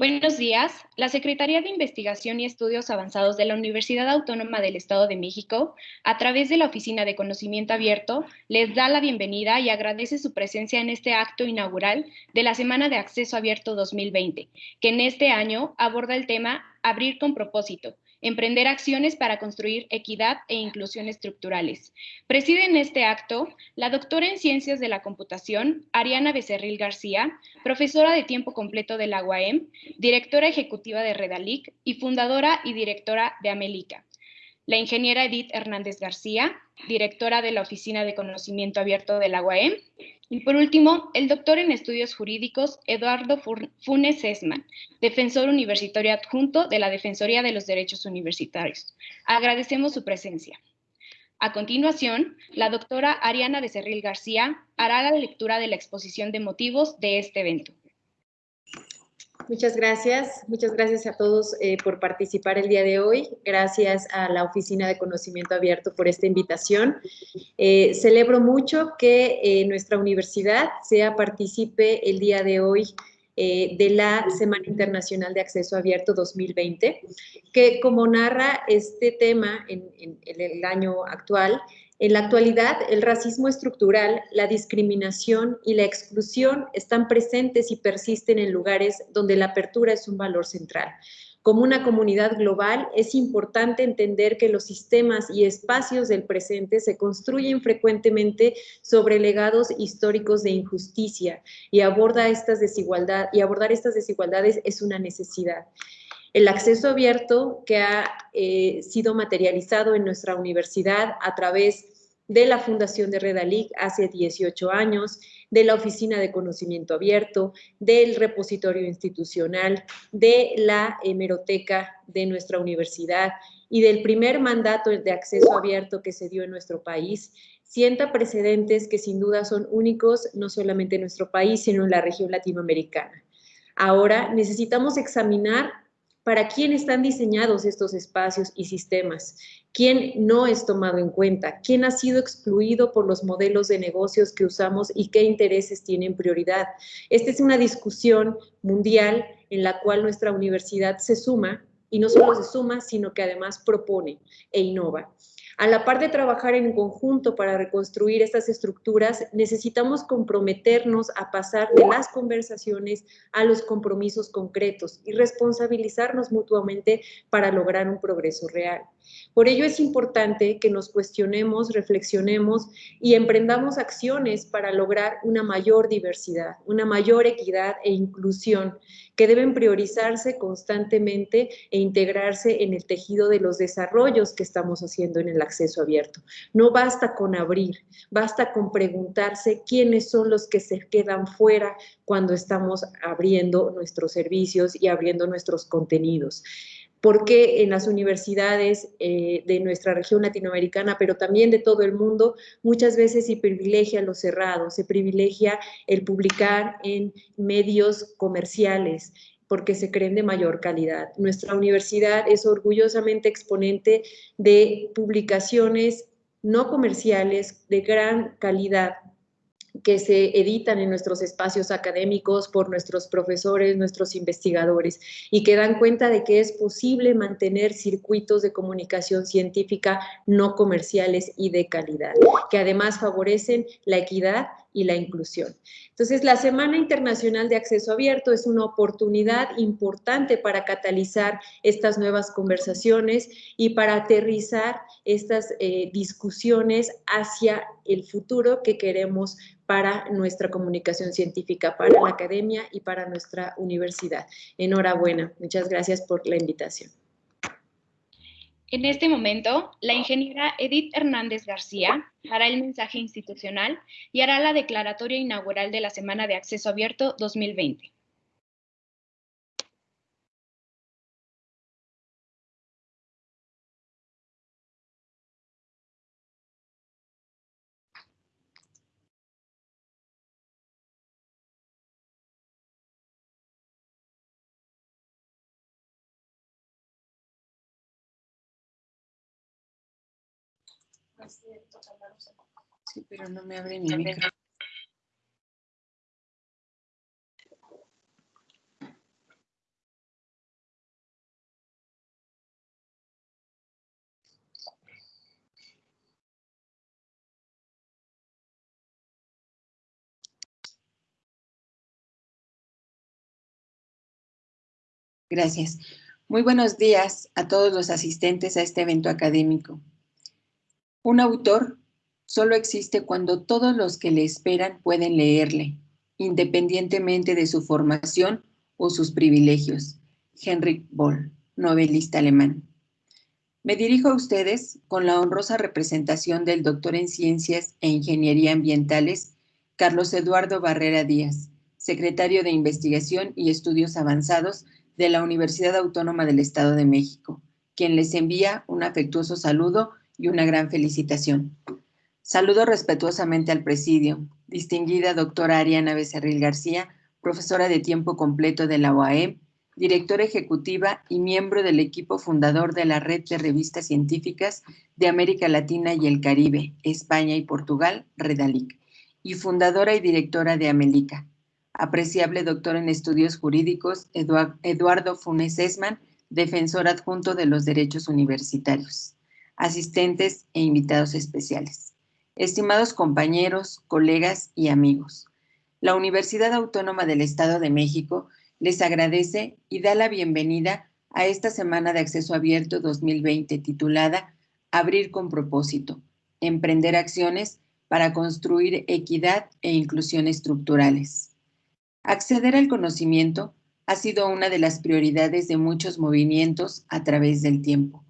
Buenos días. La Secretaría de Investigación y Estudios Avanzados de la Universidad Autónoma del Estado de México, a través de la Oficina de Conocimiento Abierto, les da la bienvenida y agradece su presencia en este acto inaugural de la Semana de Acceso Abierto 2020, que en este año aborda el tema Abrir con propósito, emprender acciones para construir equidad e inclusión estructurales. Preside en este acto la doctora en Ciencias de la Computación, Ariana Becerril García, profesora de tiempo completo de la UAM, directora ejecutiva de Redalic y fundadora y directora de Amelica. La ingeniera Edith Hernández García, directora de la Oficina de Conocimiento Abierto de la UAM, y por último, el doctor en estudios jurídicos Eduardo Funes Esman, defensor universitario adjunto de la Defensoría de los Derechos Universitarios. Agradecemos su presencia. A continuación, la doctora Ariana Becerril García hará la lectura de la exposición de motivos de este evento. Muchas gracias. Muchas gracias a todos eh, por participar el día de hoy. Gracias a la Oficina de Conocimiento Abierto por esta invitación. Eh, celebro mucho que eh, nuestra universidad sea partícipe el día de hoy de la Semana Internacional de Acceso Abierto 2020, que como narra este tema en el año actual, en la actualidad, el racismo estructural, la discriminación y la exclusión están presentes y persisten en lugares donde la apertura es un valor central. Como una comunidad global, es importante entender que los sistemas y espacios del presente se construyen frecuentemente sobre legados históricos de injusticia y, aborda estas desigualdad, y abordar estas desigualdades es una necesidad. El acceso abierto que ha eh, sido materializado en nuestra universidad a través de la Fundación de Redalic hace 18 años, de la Oficina de Conocimiento Abierto, del repositorio institucional, de la hemeroteca de nuestra universidad y del primer mandato de acceso abierto que se dio en nuestro país, sienta precedentes que sin duda son únicos no solamente en nuestro país, sino en la región latinoamericana. Ahora necesitamos examinar para quién están diseñados estos espacios y sistemas, quién no es tomado en cuenta, quién ha sido excluido por los modelos de negocios que usamos y qué intereses tienen prioridad. Esta es una discusión mundial en la cual nuestra universidad se suma y no solo se suma, sino que además propone e innova. A la par de trabajar en conjunto para reconstruir estas estructuras, necesitamos comprometernos a pasar de las conversaciones a los compromisos concretos y responsabilizarnos mutuamente para lograr un progreso real. Por ello es importante que nos cuestionemos, reflexionemos y emprendamos acciones para lograr una mayor diversidad, una mayor equidad e inclusión que deben priorizarse constantemente e integrarse en el tejido de los desarrollos que estamos haciendo en el acceso abierto. No basta con abrir, basta con preguntarse quiénes son los que se quedan fuera cuando estamos abriendo nuestros servicios y abriendo nuestros contenidos porque en las universidades eh, de nuestra región latinoamericana, pero también de todo el mundo, muchas veces se privilegia lo cerrado, se privilegia el publicar en medios comerciales, porque se creen de mayor calidad. Nuestra universidad es orgullosamente exponente de publicaciones no comerciales de gran calidad que se editan en nuestros espacios académicos por nuestros profesores, nuestros investigadores, y que dan cuenta de que es posible mantener circuitos de comunicación científica no comerciales y de calidad, que además favorecen la equidad y la inclusión. Entonces, la Semana Internacional de Acceso Abierto es una oportunidad importante para catalizar estas nuevas conversaciones y para aterrizar estas eh, discusiones hacia el futuro que queremos para nuestra comunicación científica, para la academia y para nuestra universidad. Enhorabuena. Muchas gracias por la invitación. En este momento, la ingeniera Edith Hernández García hará el mensaje institucional y hará la declaratoria inaugural de la Semana de Acceso Abierto 2020. Sí, pero no me abre mi micro. Gracias. Muy buenos días a todos los asistentes a este evento académico. Un autor solo existe cuando todos los que le esperan pueden leerle, independientemente de su formación o sus privilegios. Henrik Boll, novelista alemán. Me dirijo a ustedes con la honrosa representación del doctor en Ciencias e Ingeniería Ambientales, Carlos Eduardo Barrera Díaz, secretario de Investigación y Estudios Avanzados de la Universidad Autónoma del Estado de México, quien les envía un afectuoso saludo y una gran felicitación. Saludo respetuosamente al presidio, distinguida doctora Ariana Becerril García, profesora de tiempo completo de la UAM, directora ejecutiva y miembro del equipo fundador de la Red de Revistas Científicas de América Latina y el Caribe, España y Portugal, Redalic, y fundadora y directora de Amelica, apreciable doctor en estudios jurídicos Eduardo Funes Esman, defensor adjunto de los derechos universitarios, asistentes e invitados especiales. Estimados compañeros, colegas y amigos, la Universidad Autónoma del Estado de México les agradece y da la bienvenida a esta Semana de Acceso Abierto 2020 titulada Abrir con propósito, emprender acciones para construir equidad e inclusión estructurales. Acceder al conocimiento ha sido una de las prioridades de muchos movimientos a través del tiempo.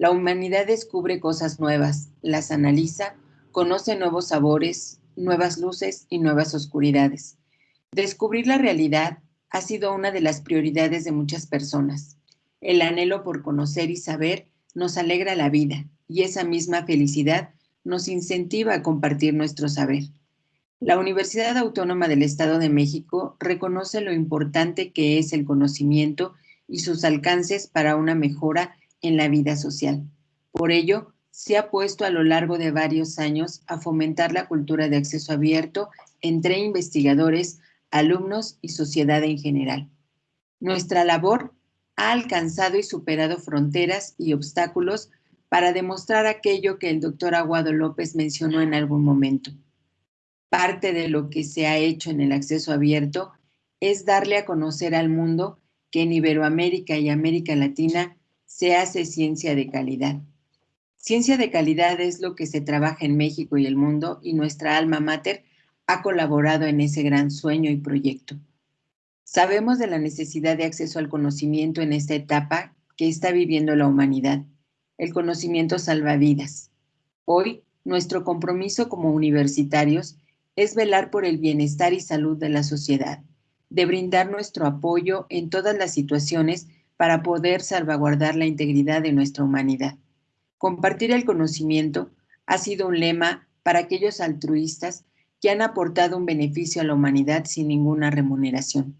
La humanidad descubre cosas nuevas, las analiza, conoce nuevos sabores, nuevas luces y nuevas oscuridades. Descubrir la realidad ha sido una de las prioridades de muchas personas. El anhelo por conocer y saber nos alegra la vida y esa misma felicidad nos incentiva a compartir nuestro saber. La Universidad Autónoma del Estado de México reconoce lo importante que es el conocimiento y sus alcances para una mejora en la vida social. Por ello, se ha puesto a lo largo de varios años a fomentar la cultura de acceso abierto entre investigadores, alumnos y sociedad en general. Nuestra labor ha alcanzado y superado fronteras y obstáculos para demostrar aquello que el doctor Aguado López mencionó en algún momento parte de lo que se ha hecho en el acceso abierto es darle a conocer al mundo que en Iberoamérica y América Latina se hace ciencia de calidad. Ciencia de calidad es lo que se trabaja en México y el mundo y nuestra alma mater ha colaborado en ese gran sueño y proyecto. Sabemos de la necesidad de acceso al conocimiento en esta etapa que está viviendo la humanidad. El conocimiento salva vidas. Hoy, nuestro compromiso como universitarios es velar por el bienestar y salud de la sociedad, de brindar nuestro apoyo en todas las situaciones para poder salvaguardar la integridad de nuestra humanidad. Compartir el conocimiento ha sido un lema para aquellos altruistas que han aportado un beneficio a la humanidad sin ninguna remuneración.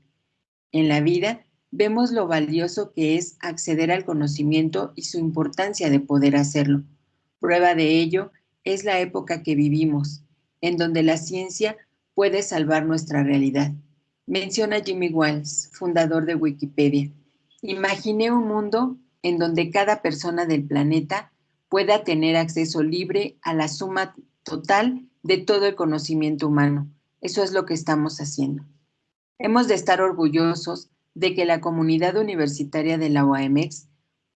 En la vida vemos lo valioso que es acceder al conocimiento y su importancia de poder hacerlo. Prueba de ello es la época que vivimos, en donde la ciencia puede salvar nuestra realidad. Menciona Jimmy Wales, fundador de Wikipedia. Imaginé un mundo en donde cada persona del planeta pueda tener acceso libre a la suma total de todo el conocimiento humano. Eso es lo que estamos haciendo. Hemos de estar orgullosos de que la comunidad universitaria de la OAMX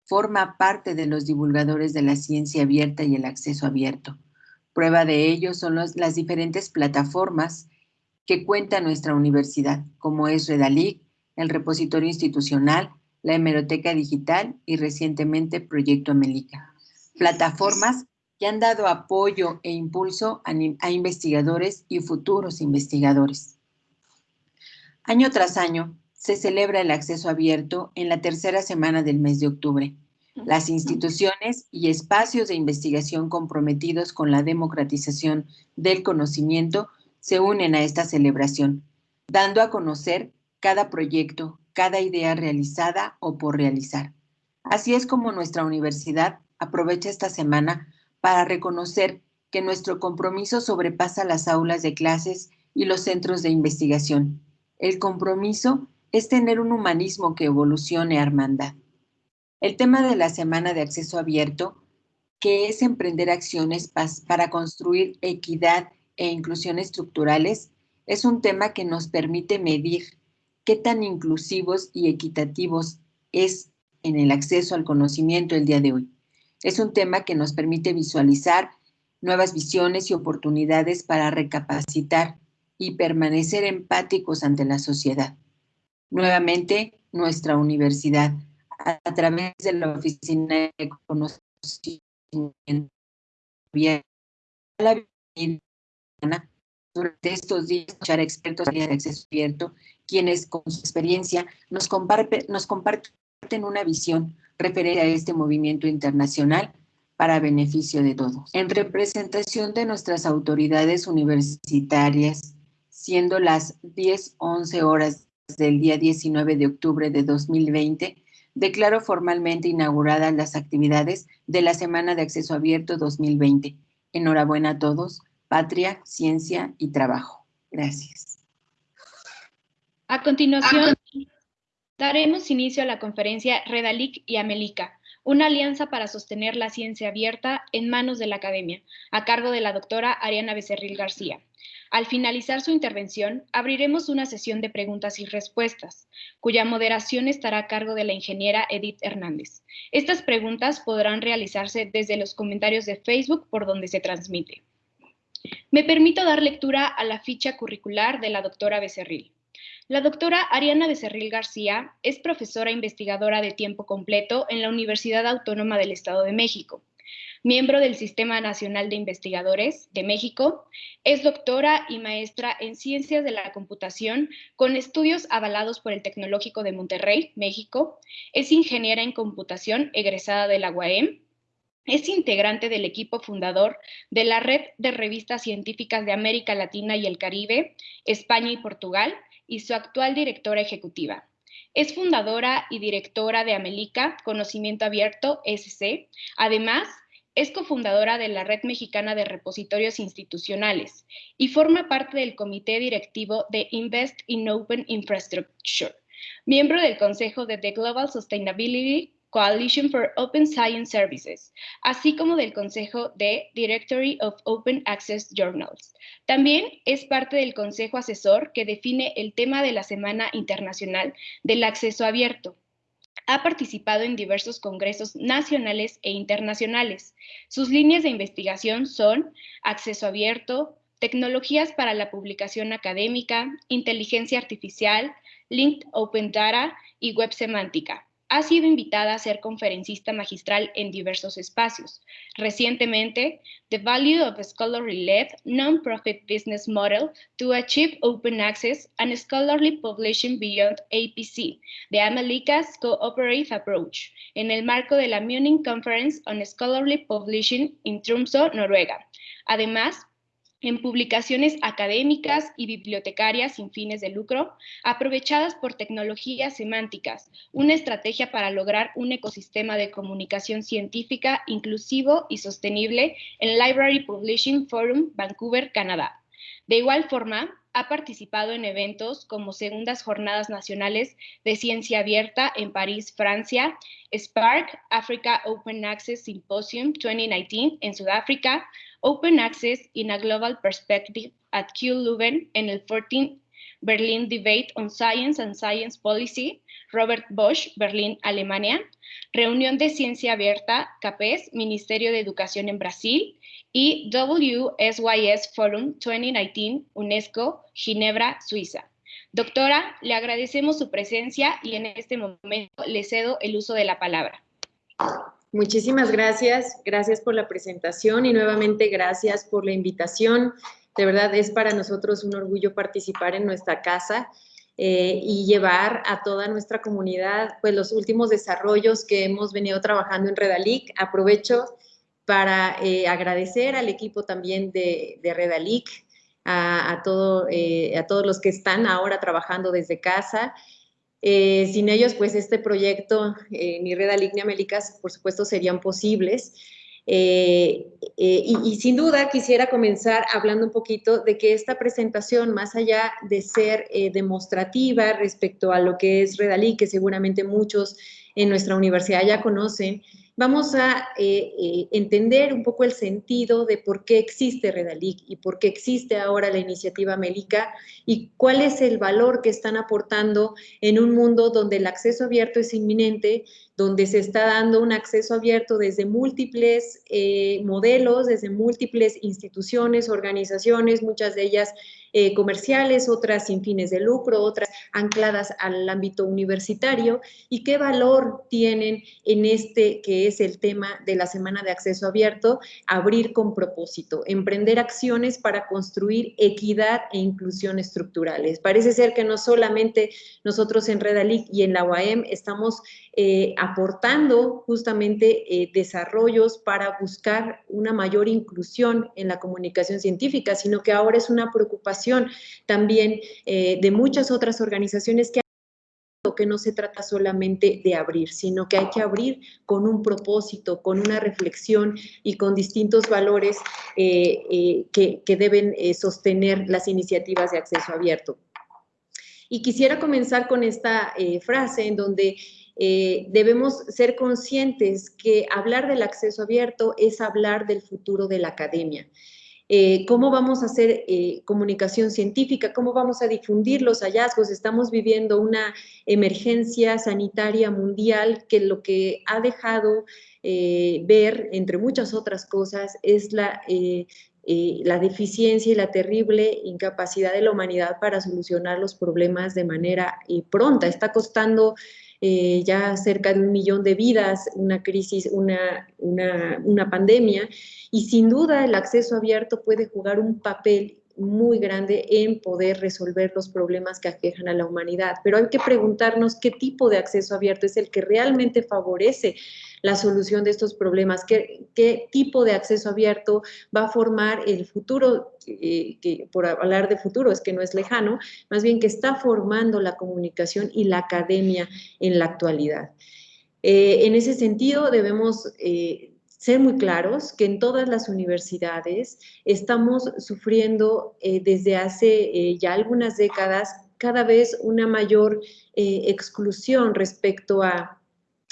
forma parte de los divulgadores de la ciencia abierta y el acceso abierto. Prueba de ello son las diferentes plataformas que cuenta nuestra universidad, como es Redalic, el repositorio institucional, la hemeroteca digital y recientemente Proyecto Amelica. Plataformas que han dado apoyo e impulso a, a investigadores y futuros investigadores. Año tras año se celebra el acceso abierto en la tercera semana del mes de octubre, las instituciones y espacios de investigación comprometidos con la democratización del conocimiento se unen a esta celebración, dando a conocer cada proyecto, cada idea realizada o por realizar. Así es como nuestra universidad aprovecha esta semana para reconocer que nuestro compromiso sobrepasa las aulas de clases y los centros de investigación. El compromiso es tener un humanismo que evolucione a hermandad. El tema de la semana de acceso abierto, que es emprender acciones para construir equidad e inclusión estructurales, es un tema que nos permite medir qué tan inclusivos y equitativos es en el acceso al conocimiento el día de hoy. Es un tema que nos permite visualizar nuevas visiones y oportunidades para recapacitar y permanecer empáticos ante la sociedad. Nuevamente, nuestra universidad, a través de la Oficina de Conocimiento durante estos días escuchar expertos de acceso abierto, quienes con su experiencia nos, comparten una visión referente a este movimiento internacional para beneficio de todos. En representación de nuestras autoridades universitarias, siendo las 10-11 horas del día 19 de octubre de 2020, declaro formalmente inauguradas las actividades de la Semana de Acceso Abierto 2020. Enhorabuena a todos. Patria, ciencia y trabajo. Gracias. A continuación, daremos inicio a la conferencia Redalic y Amelica, una alianza para sostener la ciencia abierta en manos de la academia, a cargo de la doctora Ariana Becerril García. Al finalizar su intervención, abriremos una sesión de preguntas y respuestas, cuya moderación estará a cargo de la ingeniera Edith Hernández. Estas preguntas podrán realizarse desde los comentarios de Facebook por donde se transmite. Me permito dar lectura a la ficha curricular de la doctora Becerril. La doctora Ariana Becerril García es profesora investigadora de tiempo completo en la Universidad Autónoma del Estado de México. Miembro del Sistema Nacional de Investigadores de México, es doctora y maestra en Ciencias de la Computación con estudios avalados por el Tecnológico de Monterrey, México. Es ingeniera en computación egresada de la UAM. Es integrante del equipo fundador de la Red de Revistas Científicas de América Latina y el Caribe, España y Portugal, y su actual directora ejecutiva. Es fundadora y directora de Amelica, Conocimiento Abierto, SC. Además, es cofundadora de la Red Mexicana de Repositorios Institucionales y forma parte del comité directivo de Invest in Open Infrastructure, miembro del Consejo de The Global Sustainability Coalition for Open Science Services, así como del Consejo de Directory of Open Access Journals. También es parte del Consejo Asesor que define el tema de la Semana Internacional del Acceso Abierto. Ha participado en diversos congresos nacionales e internacionales. Sus líneas de investigación son acceso abierto, tecnologías para la publicación académica, inteligencia artificial, linked open data y web semántica ha sido invitada a ser conferencista magistral en diversos espacios. Recientemente, The Value of Scholarly-Led Non-Profit Business Model to Achieve Open Access and Scholarly Publishing Beyond APC, de Amelika's Cooperative Approach, en el marco de la Munich Conference on Scholarly Publishing in Tromsø, Noruega. Además, en publicaciones académicas y bibliotecarias sin fines de lucro, aprovechadas por tecnologías semánticas, una estrategia para lograr un ecosistema de comunicación científica inclusivo y sostenible en Library Publishing Forum, Vancouver, Canadá. De igual forma, ha participado en eventos como Segundas Jornadas Nacionales de Ciencia Abierta en París, Francia, Spark Africa Open Access Symposium 2019 en Sudáfrica, Open Access in a Global Perspective at Q Leuven en el 14 Berlin Debate on Science and Science Policy, Robert Bosch, Berlín, Alemania, Reunión de Ciencia Abierta, CAPES, Ministerio de Educación en Brasil, y WSYS Forum 2019, UNESCO, Ginebra, Suiza. Doctora, le agradecemos su presencia y en este momento le cedo el uso de la palabra. Muchísimas gracias, gracias por la presentación y nuevamente gracias por la invitación. De verdad es para nosotros un orgullo participar en nuestra casa eh, y llevar a toda nuestra comunidad pues los últimos desarrollos que hemos venido trabajando en Redalic. Aprovecho para eh, agradecer al equipo también de, Redalic, a, todo, eh, a todos los que están ahora trabajando desde casa eh, sin ellos, pues este proyecto, eh, ni Reda ni Amélicas, por supuesto, serían posibles. Eh, y, sin duda quisiera comenzar hablando un poquito de que esta presentación, más allá de ser demostrativa respecto a lo que es Redalí, que seguramente muchos en nuestra universidad ya conocen, vamos a eh, eh, entender un poco el sentido de por qué existe Redalic y por qué existe ahora la iniciativa Melica y cuál es el valor que están aportando en un mundo donde el acceso abierto es inminente, donde se está dando un acceso abierto desde múltiples eh, modelos, desde múltiples instituciones, organizaciones, muchas de ellas eh, comerciales, otras sin fines de lucro, otras ancladas al ámbito universitario y qué valor tienen en este que es el tema de la Semana de Acceso Abierto, abrir con propósito, emprender acciones para construir equidad e inclusión estructurales. Parece ser que no solamente nosotros en Redalic y en la UAM estamos eh, aportando justamente eh, desarrollos para buscar una mayor inclusión en la comunicación científica, sino que ahora es una preocupación también eh, de muchas otras organizaciones que que no se trata solamente de abrir, sino que hay que abrir con un propósito, con una reflexión y con distintos valores que, que, deben sostener las iniciativas de acceso abierto. Y quisiera comenzar con esta frase en donde eh, debemos ser conscientes que hablar del acceso abierto es hablar del futuro de la academia. Eh, cómo vamos a hacer eh, comunicación científica, cómo vamos a difundir los hallazgos. Estamos viviendo una emergencia sanitaria mundial que lo que ha dejado ver, entre muchas otras cosas, es la, la deficiencia y la terrible incapacidad de la humanidad para solucionar los problemas de manera pronta. Está costando eh, ya cerca de un millón de vidas, una crisis, una, una, pandemia, y sin duda el acceso abierto puede jugar un papel muy grande en poder resolver los problemas que aquejan a la humanidad. Pero hay que preguntarnos qué tipo de acceso abierto es el que realmente favorece la solución de estos problemas, qué, qué tipo de acceso abierto va a formar el futuro, eh, que por hablar de futuro es que no es lejano, más bien que está formando la comunicación y la academia en la actualidad. Eh, en ese sentido debemos eh, ser muy claros que en todas las universidades estamos sufriendo desde hace ya algunas décadas cada vez una mayor exclusión respecto a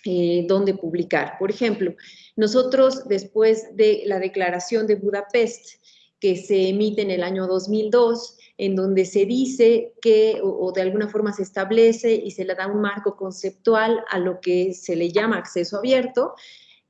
eh, dónde publicar. Por ejemplo, nosotros después de la declaración de Budapest, que se emite en el año 2002, en donde se dice que, o, de alguna forma se establece y se le da un marco conceptual a lo que se le llama acceso abierto,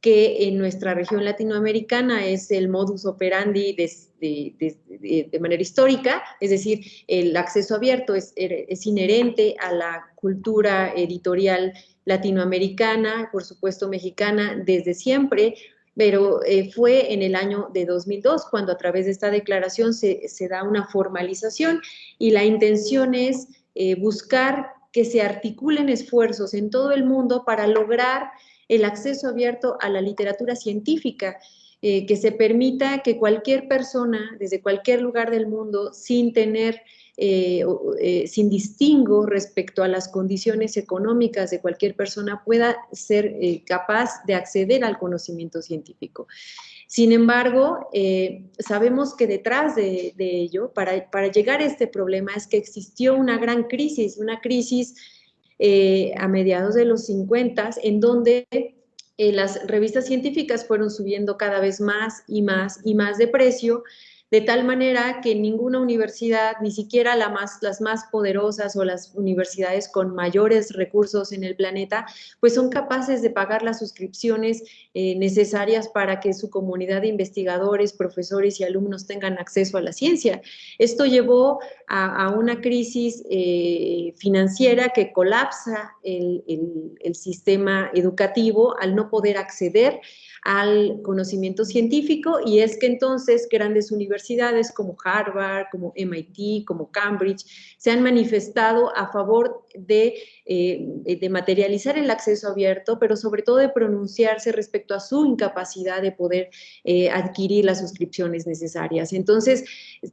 que en nuestra región latinoamericana es el modus operandi de, manera histórica, es decir, el acceso abierto es, es inherente a la cultura editorial latinoamericana, por supuesto mexicana, desde siempre, pero eh, fue en el año de 2002 cuando a través de esta declaración se, da una formalización y la intención es eh, buscar que se articulen esfuerzos en todo el mundo para lograr el acceso abierto a la literatura científica, eh, que se permita que cualquier persona desde cualquier lugar del mundo, sin tener eh, eh, sin distingo respecto a las condiciones económicas de cualquier persona pueda ser capaz de acceder al conocimiento científico. Sin embargo, sabemos que detrás de, ello, para, para, llegar a este problema, es que existió una gran crisis, una crisis a mediados de los 50, en donde las revistas científicas fueron subiendo cada vez más y más y más de precio, de tal manera que ninguna universidad, ni siquiera las más poderosas o las universidades con mayores recursos en el planeta, pues son capaces de pagar las suscripciones eh, necesarias para que su comunidad de investigadores, profesores y alumnos tengan acceso a la ciencia. Esto llevó a, una crisis eh, financiera que colapsa el, el sistema educativo al no poder acceder al conocimiento científico y es que entonces grandes universidades como Harvard, como MIT, como Cambridge, se han manifestado a favor de, eh, de materializar el acceso abierto, pero sobre todo de pronunciarse respecto a su incapacidad de poder eh, adquirir las suscripciones necesarias. Entonces,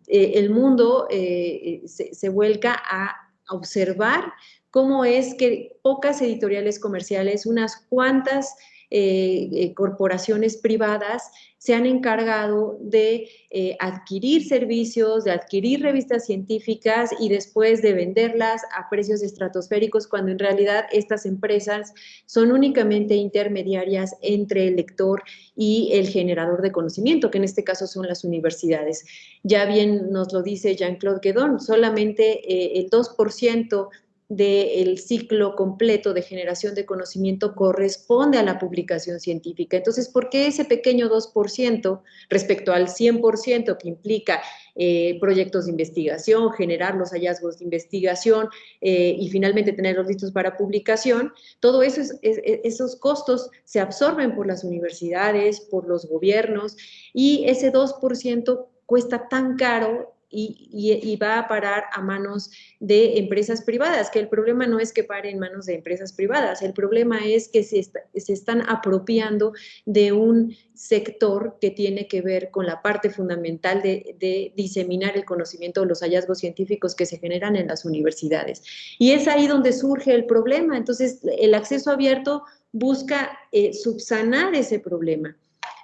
eh, el mundo se vuelca a observar cómo es que pocas editoriales comerciales, unas cuantas eh, eh, corporaciones privadas se han encargado de eh, adquirir servicios, de adquirir revistas científicas y después de venderlas a precios estratosféricos cuando en realidad estas empresas son únicamente intermediarias entre el lector y el generador de conocimiento, que en este caso son las universidades. Ya bien nos lo dice Jean-Claude Guedon, solamente el 2% del ciclo completo de generación de conocimiento corresponde a la publicación científica. Entonces, ¿por qué ese pequeño 2% respecto al 100% que implica eh, proyectos de investigación, generar los hallazgos de investigación eh, y finalmente tenerlos listos para publicación? Todo eso, esos costos se absorben por las universidades, por los gobiernos y ese 2% cuesta tan caro y, va a parar a manos de empresas privadas, que el problema no es que pare en manos de empresas privadas, el problema es que se, están apropiando de un sector que tiene que ver con la parte fundamental de, diseminar el conocimiento de los hallazgos científicos que se generan en las universidades. Y es ahí donde surge el problema. Entonces, el acceso abierto busca eh, subsanar ese problema.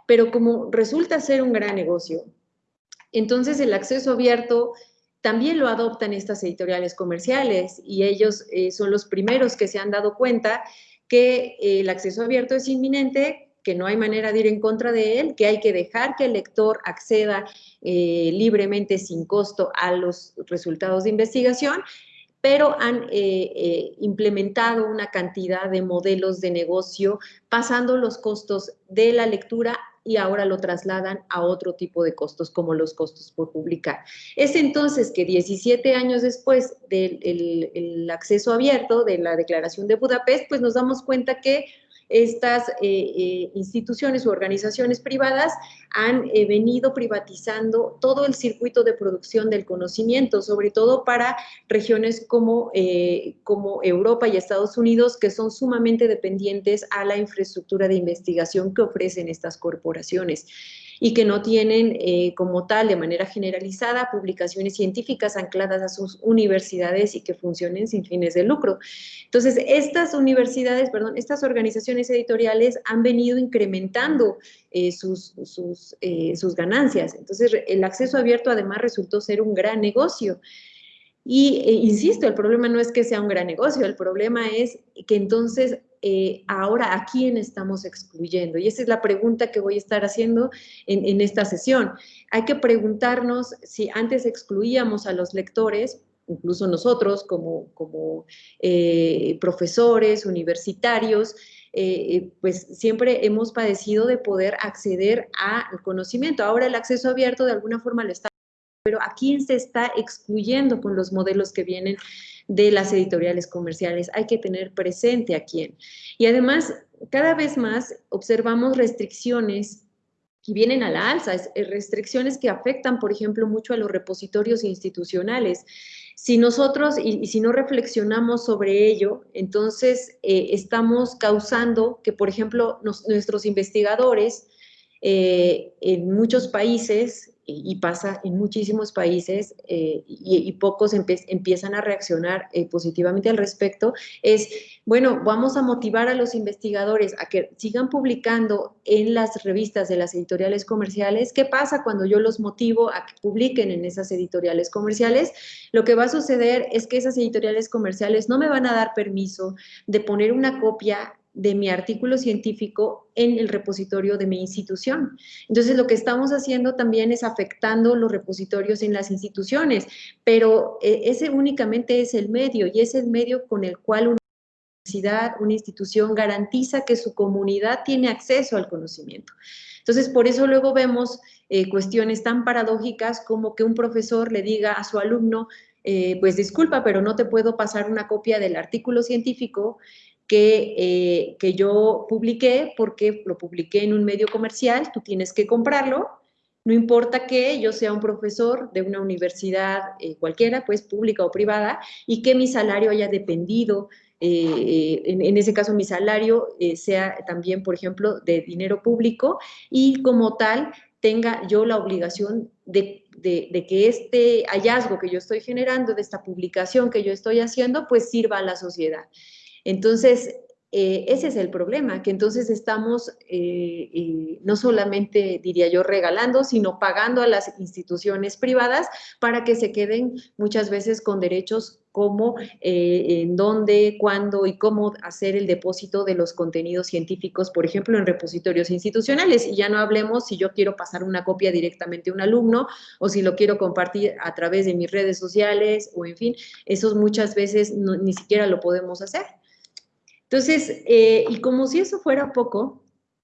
Pero como resulta ser un gran negocio, entonces el acceso abierto también lo adoptan estas editoriales comerciales y ellos eh, son los primeros que se han dado cuenta que eh, el acceso abierto es inminente, que no hay manera de ir en contra de él, que hay que dejar que el lector acceda eh, libremente, sin costo, a los resultados de investigación, pero han implementado una cantidad de modelos de negocio pasando los costos de la lectura y ahora lo trasladan a otro tipo de costos, como los costos por publicar. Es entonces que 17 años después del acceso abierto de la Declaración de Budapest, pues nos damos cuenta que estas eh, eh, instituciones u organizaciones privadas han eh, venido privatizando todo el circuito de producción del conocimiento, sobre todo para regiones como, como Europa y Estados Unidos, que son sumamente dependientes a la infraestructura de investigación que ofrecen estas corporaciones y que no tienen eh, como tal, de manera generalizada, publicaciones científicas ancladas a sus universidades y que funcionen sin fines de lucro. Entonces, estas universidades, perdón, estas organizaciones editoriales han venido incrementando eh, sus, sus, eh, sus ganancias. Entonces, el acceso abierto además resultó ser un gran negocio. Y insisto, el problema no es que sea un gran negocio, el problema es que entonces eh, ahora a quién estamos excluyendo. Y esa es la pregunta que voy a estar haciendo en, esta sesión. Hay que preguntarnos si antes excluíamos a los lectores, incluso nosotros como, eh, profesores, universitarios, eh, pues siempre hemos padecido de poder acceder al conocimiento. Ahora el acceso abierto de alguna forma lo está pero ¿a quién se está excluyendo con los modelos que vienen de las editoriales comerciales? Hay que tener presente a quién. Y además, cada vez más observamos restricciones que vienen a la alza, eh, restricciones que afectan, por ejemplo, mucho a los repositorios institucionales. Si nosotros, y, si no reflexionamos sobre ello, entonces eh, estamos causando que, por ejemplo, nuestros investigadores eh, en muchos países y pasa en muchísimos países eh, y, pocos empiezan a reaccionar eh, positivamente al respecto, es, bueno, vamos a motivar a los investigadores a que sigan publicando en las revistas de las editoriales comerciales. ¿Qué pasa cuando yo los motivo a que publiquen en esas editoriales comerciales? Lo que va a suceder es que esas editoriales comerciales no me van a dar permiso de poner una copia de mi artículo científico en el repositorio de mi institución. Entonces, lo que estamos haciendo también es afectando los repositorios en las instituciones, pero eh, ese únicamente es el medio y es el medio con el cual una universidad, una institución garantiza que su comunidad tiene acceso al conocimiento. Entonces, por eso luego vemos eh, cuestiones tan paradójicas como que un profesor le diga a su alumno, eh, pues disculpa, pero no te puedo pasar una copia del artículo científico que, eh, que yo publiqué porque lo publiqué en un medio comercial, tú tienes que comprarlo, no importa que yo sea un profesor de una universidad eh, cualquiera, pues pública o privada, y que mi salario haya dependido, eh, en, ese caso mi salario sea también, por ejemplo, de dinero público, y como tal tenga yo la obligación de, de, que este hallazgo que yo estoy generando, de esta publicación que yo estoy haciendo, pues sirva a la sociedad. Entonces, eh, ese es el problema, que entonces estamos eh, eh, no solamente, diría yo, regalando, sino pagando a las instituciones privadas para que se queden muchas veces con derechos como en dónde, cuándo y cómo hacer el depósito de los contenidos científicos, por ejemplo, en repositorios institucionales. Y ya no hablemos si yo quiero pasar una copia directamente a un alumno o si lo quiero compartir a través de mis redes sociales o en fin, eso muchas veces ni siquiera lo podemos hacer. Entonces, eh, y como si eso fuera poco,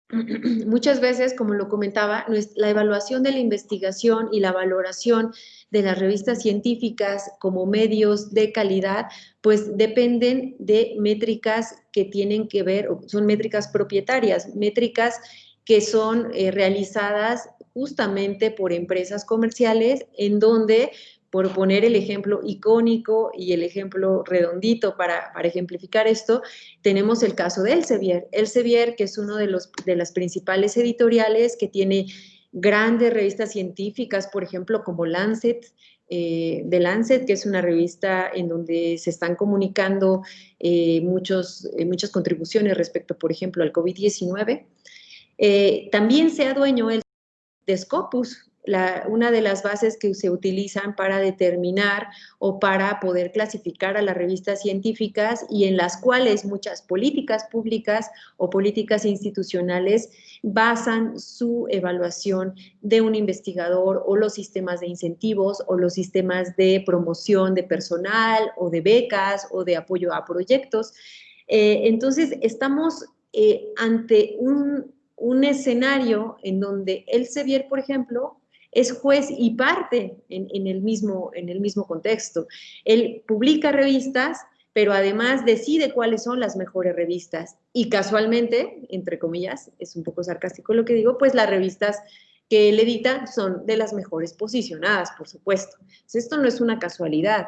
muchas veces, como lo comentaba, la evaluación de la investigación y la valoración de las revistas científicas como medios de calidad, pues dependen de métricas que tienen que ver, son métricas propietarias, métricas que son eh, realizadas justamente por empresas comerciales en donde por poner el ejemplo icónico y el ejemplo redondito para, ejemplificar esto, tenemos el caso de Elsevier. Elsevier, que es uno de, los, de las principales editoriales que tiene grandes revistas científicas, por ejemplo, como Lancet, eh, Lancet, que es una revista en donde se están comunicando eh, muchos, eh, muchas contribuciones respecto, por ejemplo, al COVID-19. también sea dueño de Scopus, una de las bases que se utilizan para determinar o para poder clasificar a las revistas científicas y en las cuales muchas políticas públicas o políticas institucionales basan su evaluación de un investigador o los sistemas de incentivos o los sistemas de promoción de personal o de becas o de apoyo a proyectos. Eh, entonces, estamos eh, ante un, un escenario en donde el Sevier, por ejemplo, es juez y parte en, el mismo, en el mismo contexto. Él publica revistas, pero además decide cuáles son las mejores revistas. Y casualmente, entre comillas, es un poco sarcástico lo que digo, pues las revistas que él edita son de las mejores posicionadas, por supuesto. esto no es una casualidad.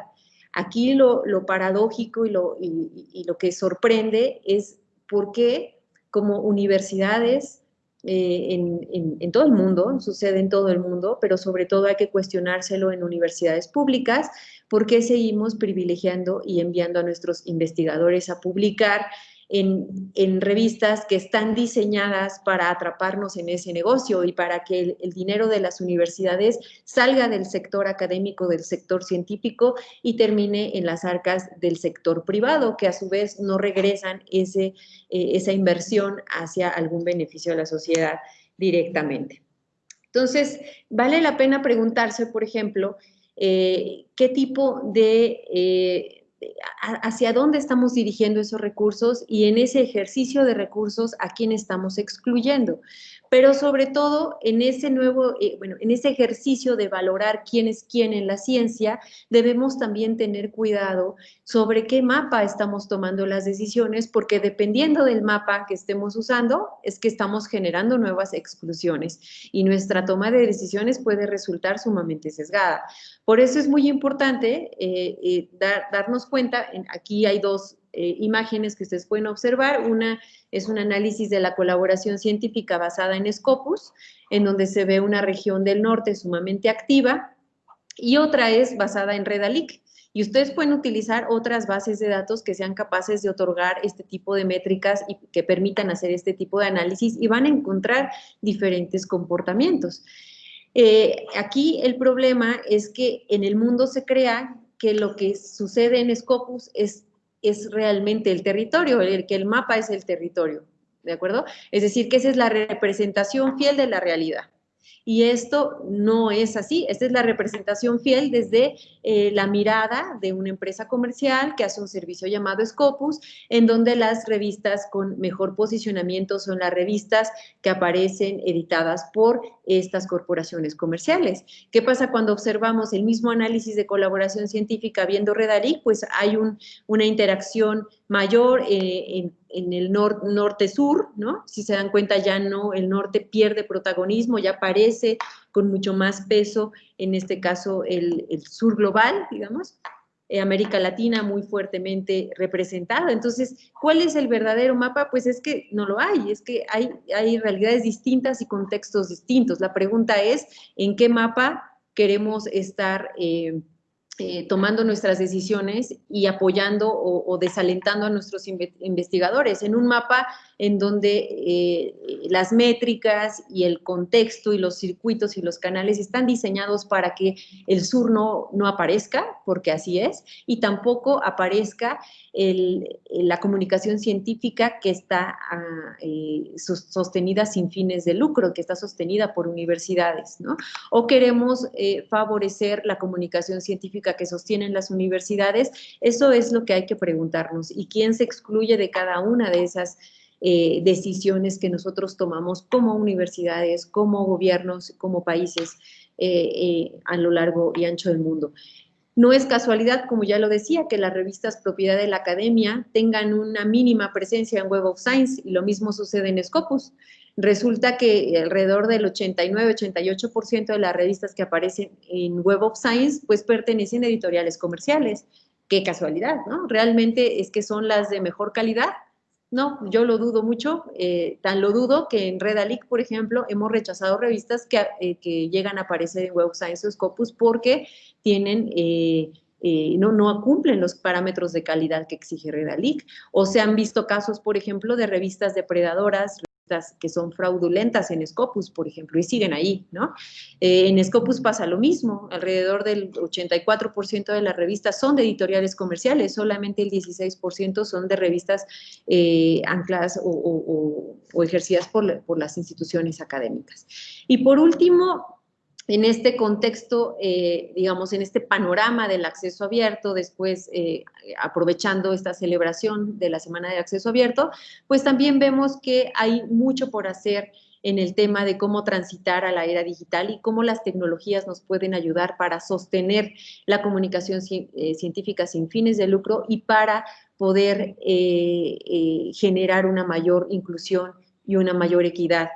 Aquí lo, paradójico y lo, y lo que sorprende es por qué como universidades eh, en, todo el mundo, sucede en todo el mundo, pero sobre todo hay que cuestionárselo en universidades públicas, por qué seguimos privilegiando y enviando a nuestros investigadores a publicar en, revistas que están diseñadas para atraparnos en ese negocio y para que el, dinero de las universidades salga del sector académico, del sector científico y termine en las arcas del sector privado, que a su vez no regresan ese, eh, esa inversión hacia algún beneficio de la sociedad directamente. Entonces, vale la pena preguntarse, por ejemplo, eh, qué tipo de... Eh, hacia dónde estamos dirigiendo esos recursos y en ese ejercicio de recursos a quién estamos excluyendo pero sobre todo en ese nuevo, eh, bueno, en ese ejercicio de valorar quién es quién en la ciencia, debemos también tener cuidado sobre qué mapa estamos tomando las decisiones, porque dependiendo del mapa que estemos usando, es que estamos generando nuevas exclusiones y nuestra toma de decisiones puede resultar sumamente sesgada. Por eso es muy importante eh, eh, darnos cuenta, aquí hay dos eh, imágenes que ustedes pueden observar. Una es un análisis de la colaboración científica basada en Scopus, en donde se ve una región del norte sumamente activa, y otra es basada en Redalic. Y ustedes pueden utilizar otras bases de datos que sean capaces de otorgar este tipo de métricas y que permitan hacer este tipo de análisis y van a encontrar diferentes comportamientos. Eh, aquí el problema es que en el mundo se crea que lo que sucede en Scopus es es realmente el territorio, el que el mapa es el territorio, ¿de acuerdo? Es decir, que esa es la representación fiel de la realidad. Y esto no es así, esta es la representación fiel desde eh, la mirada de una empresa comercial que hace un servicio llamado Scopus, en donde las revistas con mejor posicionamiento son las revistas que aparecen editadas por estas corporaciones comerciales. ¿Qué pasa cuando observamos el mismo análisis de colaboración científica viendo Redalic? Pues hay una interacción mayor eh, en, el norte-sur, ¿no? Si se dan cuenta ya no, el norte pierde protagonismo, ya aparece con mucho más peso, en este caso el, sur global, digamos, eh, América Latina muy fuertemente representada. Entonces, ¿cuál es el verdadero mapa? Pues es que no lo hay, es que hay, hay realidades distintas y contextos distintos. La pregunta es, ¿en qué mapa queremos estar eh, eh, tomando nuestras decisiones y apoyando o, desalentando a nuestros investigadores en un mapa en donde eh, las métricas y el contexto y los circuitos y los canales están diseñados para que el sur no, no aparezca, porque así es, y tampoco aparezca la comunicación científica que está ah, eh, sostenida sin fines de lucro, que está sostenida por universidades, ¿no? O queremos favorecer la comunicación científica que sostienen las universidades, eso es lo que hay que preguntarnos. ¿Y quién se excluye de cada una de esas eh, decisiones que nosotros tomamos como universidades, como gobiernos, como países a lo largo y ancho del mundo? No es casualidad, como ya lo decía, que las revistas propiedad de la academia tengan una mínima presencia en Web of Science y lo mismo sucede en Scopus. Resulta que alrededor del 89-88% de las revistas que aparecen en Web of Science pues pertenecen a editoriales comerciales. Qué casualidad, ¿no? Realmente es que son las de mejor calidad. No, yo lo dudo mucho, eh, tan lo dudo que en Redalic, por ejemplo, hemos rechazado revistas que, eh, que llegan a aparecer en Web of Science o Scopus porque tienen, eh, no, no cumplen los parámetros de calidad que exige Redalic. O se han visto casos, por ejemplo, de revistas depredadoras, que son fraudulentas en Scopus, por ejemplo, y siguen ahí, ¿no? Eh, en Scopus pasa lo mismo, alrededor del 84% de las revistas son de editoriales comerciales, solamente el 16% son de revistas ancladas o, ejercidas por, por las instituciones académicas. Y por último, en este contexto, eh, digamos, en este panorama del acceso abierto, después eh, aprovechando esta celebración de la Semana de Acceso Abierto, pues también vemos que hay mucho por hacer en el tema de cómo transitar a la era digital y cómo las tecnologías nos pueden ayudar para sostener la comunicación eh, científica sin fines de lucro y para poder generar una mayor inclusión y una mayor equidad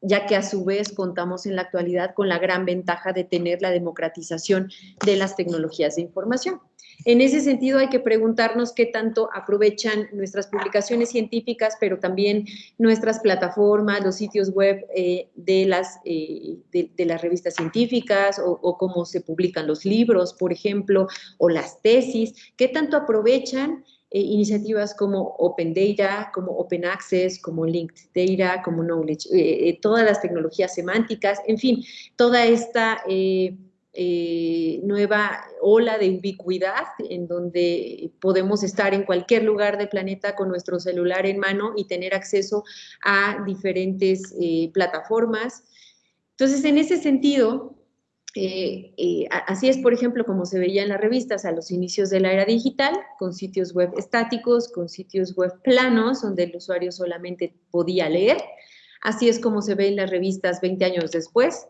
ya que a su vez contamos en la actualidad con la gran ventaja de tener la democratización de las tecnologías de información. En ese sentido hay que preguntarnos qué tanto aprovechan nuestras publicaciones científicas, pero también nuestras plataformas, los sitios web eh, de, las, eh, de, las revistas científicas o, o, cómo se publican los libros, por ejemplo, o las tesis, qué tanto aprovechan eh, iniciativas como Open Data, como Open Access, como Linked Data, como Knowledge, eh, eh, todas las tecnologías semánticas, en fin, toda esta nueva ola de ubicuidad en donde podemos estar en cualquier lugar del planeta con nuestro celular en mano y tener acceso a diferentes plataformas. Entonces, en ese sentido, eh, eh, así es, por ejemplo, como se veía en las revistas a los inicios de la era digital, con sitios web estáticos, con sitios web planos, donde el usuario solamente podía leer. Así es como se ve en las revistas 20 años después,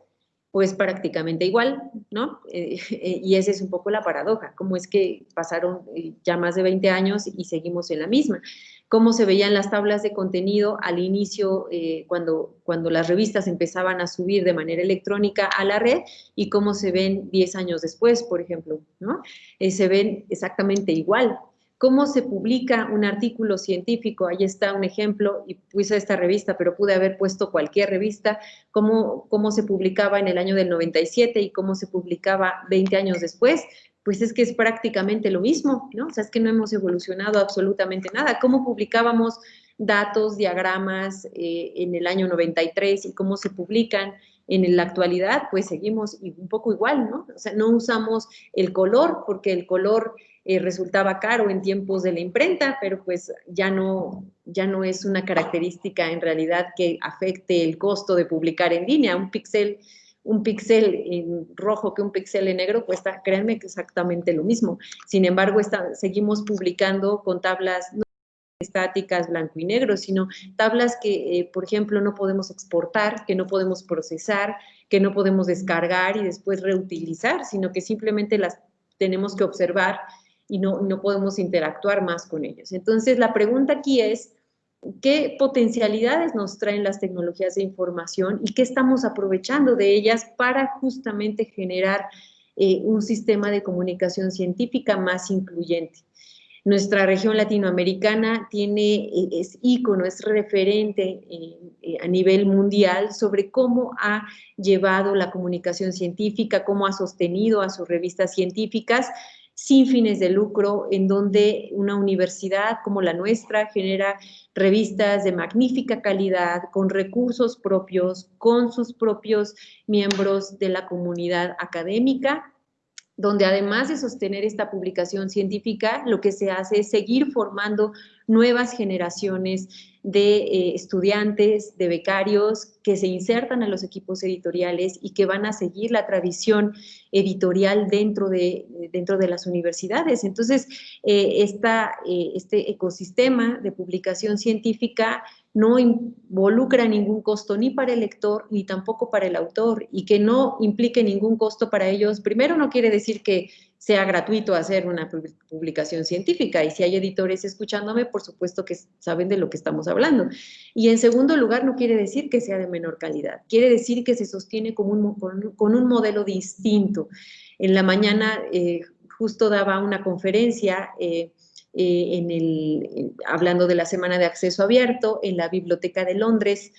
pues prácticamente igual, ¿no? Eh, y esa es un poco la paradoja, cómo es que pasaron ya más de 20 años y seguimos en la misma cómo se veían las tablas de contenido al inicio, eh, cuando, cuando las revistas empezaban a subir de manera electrónica a la red y cómo se ven 10 años después, por ejemplo, ¿no? Eh, se ven exactamente igual. ¿Cómo se publica un artículo científico? Ahí está un ejemplo, y puse esta revista, pero pude haber puesto cualquier revista, cómo, cómo se publicaba en el año del 97 y cómo se publicaba 20 años después pues es que es prácticamente lo mismo, ¿no? O sea, es que no hemos evolucionado absolutamente nada. ¿Cómo publicábamos datos, diagramas eh, en el año 93 y cómo se publican en la actualidad? Pues seguimos un poco igual, ¿no? O sea, no usamos el color porque el color eh, resultaba caro en tiempos de la imprenta, pero pues ya no, ya no es una característica en realidad que afecte el costo de publicar en línea. Un píxel un píxel en rojo que un píxel en negro cuesta, créanme que exactamente lo mismo. Sin embargo, seguimos publicando con tablas no estáticas blanco y negro, sino tablas que, eh, por ejemplo, no podemos exportar, que no podemos procesar, que no podemos descargar y después reutilizar, sino que simplemente las tenemos que observar y no, no podemos interactuar más con ellos. Entonces, la pregunta aquí es, qué potencialidades nos traen las tecnologías de información y qué estamos aprovechando de ellas para justamente generar eh, un sistema de comunicación científica más incluyente. Nuestra región latinoamericana tiene, eh, es ícono, es referente eh, a nivel mundial sobre cómo ha llevado la comunicación científica, cómo ha sostenido a sus revistas científicas sin fines de lucro, en donde una universidad como la nuestra genera revistas de magnífica calidad, con recursos propios, con sus propios miembros de la comunidad académica, donde además de sostener esta publicación científica, lo que se hace es seguir formando nuevas generaciones de eh, estudiantes, de becarios que se insertan a los equipos editoriales y que van a seguir la tradición editorial dentro de, dentro de las universidades. Entonces, eh, eh, este ecosistema de publicación científica no involucra ningún costo ni para el lector ni tampoco para el autor y que no implique ningún costo para ellos, primero no quiere decir que sea gratuito hacer una publicación científica y si hay editores escuchándome, por supuesto que saben de lo que estamos hablando. Y en segundo lugar, no quiere decir que sea de menor calidad, quiere decir que se sostiene con un, con, un modelo distinto. En la mañana eh, justo daba una conferencia eh, eh, en el, hablando de la Semana de Acceso Abierto en la Biblioteca de Londres,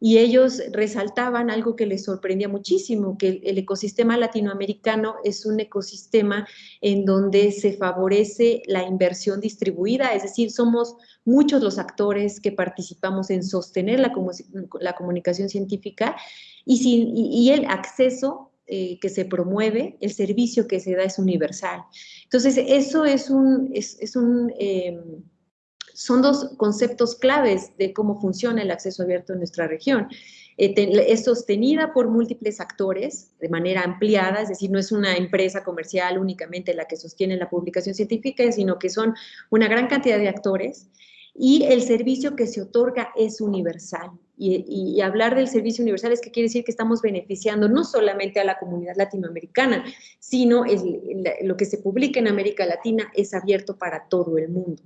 y ellos resaltaban algo que les sorprendía muchísimo, que el, ecosistema latinoamericano es un ecosistema en donde se favorece la inversión distribuida, es decir, somos muchos los actores que participamos en sostener la, la comunicación científica y, el acceso eh, que se promueve, el servicio que se da es universal. Entonces, eso es un, es, un em, son dos conceptos claves de cómo funciona el acceso abierto en nuestra región. Eh, es sostenida por múltiples actores de manera ampliada, es decir, no es una empresa comercial únicamente la que sostiene la publicación científica, sino que son una gran cantidad de actores y el servicio que se otorga es universal. Y, hablar del servicio universal es que quiere decir que estamos beneficiando no solamente a la comunidad latinoamericana, sino lo que se publica en América Latina es abierto para todo el mundo.